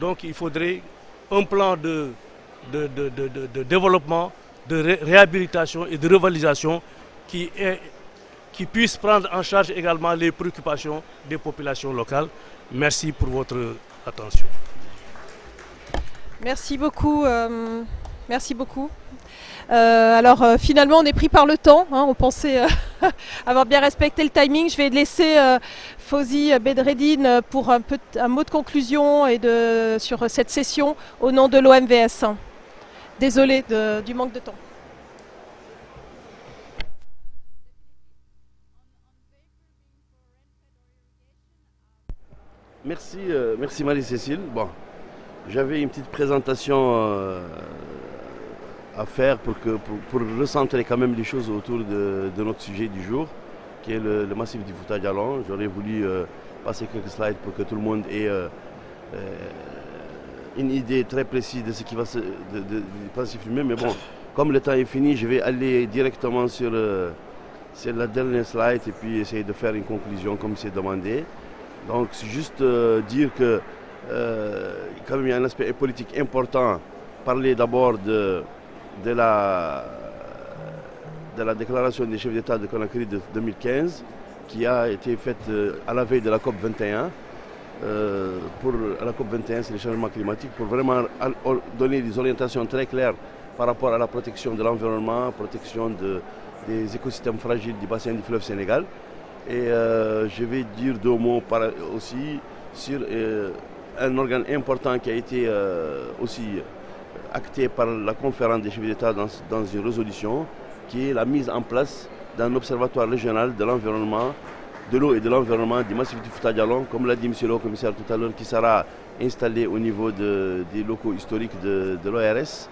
Donc il faudrait un plan de, de, de- développement, de ré- réhabilitation et de revalorisation qui, est, qui puisse prendre en charge également les préoccupations des populations locales. Merci pour votre attention. Merci beaucoup. euh, merci beaucoup. Euh, alors euh, finalement on est pris par le temps, hein, on pensait avoir bien respecté le timing. Je vais laisser Fauzi Bedreddine pour un, peu, un mot de conclusion et de, sur cette session au nom de l'OMVS. Désolé de- du manque de temps. Merci, euh, merci Marie-Cécile. Bon, j'avais une petite présentation euh, à faire pour, que, pour, recentrer quand même les choses autour de, notre sujet du jour, qui est le, massif du Fouta Djalon. J'aurais voulu euh, passer quelques slides pour que tout le monde ait une idée très précise de ce qui va se de, de-. Mais bon, comme le temps est fini, je vais aller directement sur, sur la dernière slide et puis essayer de faire une conclusion comme c'est demandé. Donc c'est juste euh, dire que euh, quand même il y a un aspect politique important. Parler d'abord de, de, la, de la déclaration des chefs d'État de Conakry de 2015 qui a été faite euh, à la veille de la COP 21. Euh, pour la COP 21, c'est le changement climatique, pour vraiment donner des orientations très claires par rapport à la protection de l'environnement, protection des écosystèmes fragiles du bassin du fleuve Sénégal. Et je vais dire deux mots aussi sur un organe important qui a été aussi acté par la conférence des chefs d'État dans, une résolution, qui est la mise en place d'un observatoire régional de l'environnement, de l'eau et de l'environnement du massif du Fouta comme l'a dit M. le commissaire tout à l'heure, qui sera installé au niveau des locaux historiques de, l'ORS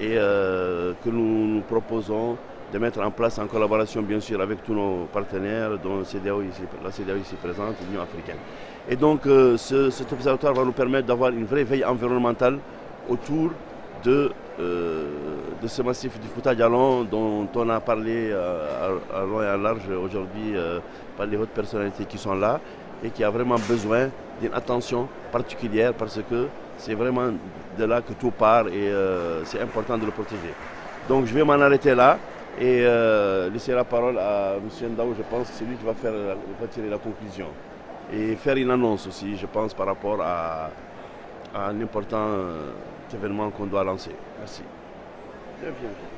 et euh, que nous, nous proposons de mettre en place en collaboration bien sûr avec tous nos partenaires, dont la CDAO ici présente, l'Union africaine. Et donc euh, cet observatoire va nous permettre d'avoir une vraie veille environnementale autour de, euh, de ce massif du Fouta Dialon dont on a parlé euh, à, long et à large aujourd'hui par les hautes personnalités qui sont là et qui a vraiment besoin d'une attention particulière parce que c'est vraiment de là que tout part et c'est important de le protéger. Donc je vais m'en arrêter là et laisser la parole à M. Ndao, je pense que c'est lui qui va, faire, tirer la conclusion et faire une annonce aussi, je pense, par rapport à, à un important événement qu'on doit lancer. Merci. Bien, bien,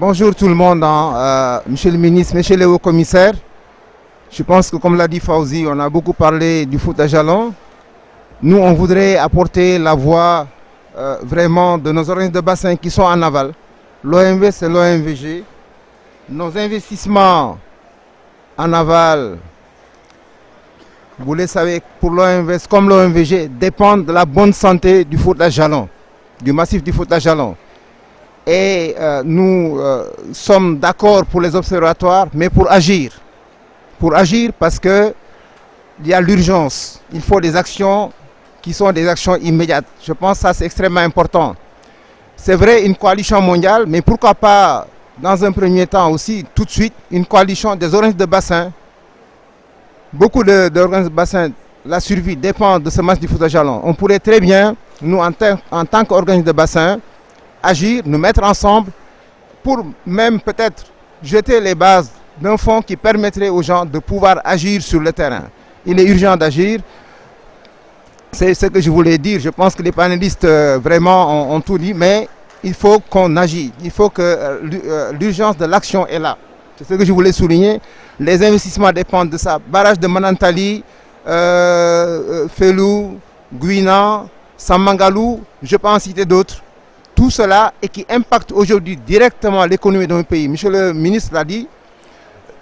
bonjour tout le monde, hein. euh, monsieur le ministre, monsieur le haut-commissaire. Je pense que comme l'a dit Fauzi, on a beaucoup parlé du foot à jalon. Nous, on voudrait apporter la voix euh, vraiment de nos organismes de bassin qui sont en aval. L'OMV, c'est l'OMVG. Nos investissements en aval, vous le savez, pour l'OMV comme l'OMVG, dépendent de la bonne santé du foot à jalon, du massif du foot à jalon. Et euh, nous euh, sommes d'accord pour les observatoires, mais pour agir. Pour agir parce qu'il y a l'urgence. Il faut des actions qui sont des actions immédiates. Je pense que ça c'est extrêmement important. C'est vrai une coalition mondiale, mais pourquoi pas dans un premier temps aussi, tout de suite, une coalition des organismes de bassin. Beaucoup d'organismes de, bassin, la survie dépend de ce match du foot à jalon. On pourrait très bien, nous en, en tant qu'organisme de bassin, agir, nous mettre ensemble pour même peut-être jeter les bases d'un fonds qui permettrait aux gens de pouvoir agir sur le terrain. Il est urgent d'agir. C'est ce que je voulais dire. Je pense que les panélistes euh, vraiment ont, tout dit, mais il faut qu'on agisse. Il faut que euh, euh, l'urgence de l'action est là. C'est ce que je voulais souligner. Les investissements dépendent de ça. Barrage de Manantali, Felou, Guina, Samangalou, je peux en citer d'autres. Tout cela et qui impacte aujourd'hui directement l'économie notre pays. Monsieur le ministre l'a dit,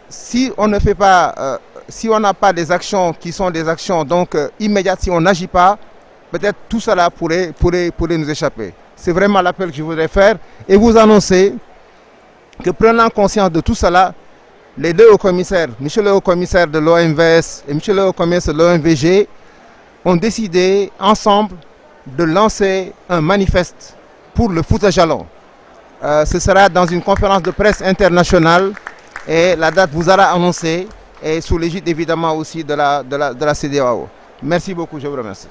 si on ne fait pas si on n'a pas des actions qui sont des actions donc euh, immédiates, si on n'agit pas, peut-être tout cela pourrait, pourrait, pourrait nous échapper. C'est vraiment l'appel que je voudrais faire et vous annoncer que prenant conscience de tout cela, les deux hauts commissaires, M. le haut commissaire de l'OMVS et M. le haut commissaire de l'OMVG, ont décidé ensemble de lancer un manifeste pour le foot à jalon. Euh, ce sera dans une conférence de presse internationale et la date vous sera annoncée et sous l'égide évidemment aussi de la, de la, de la CDAO. Merci beaucoup, je vous remercie.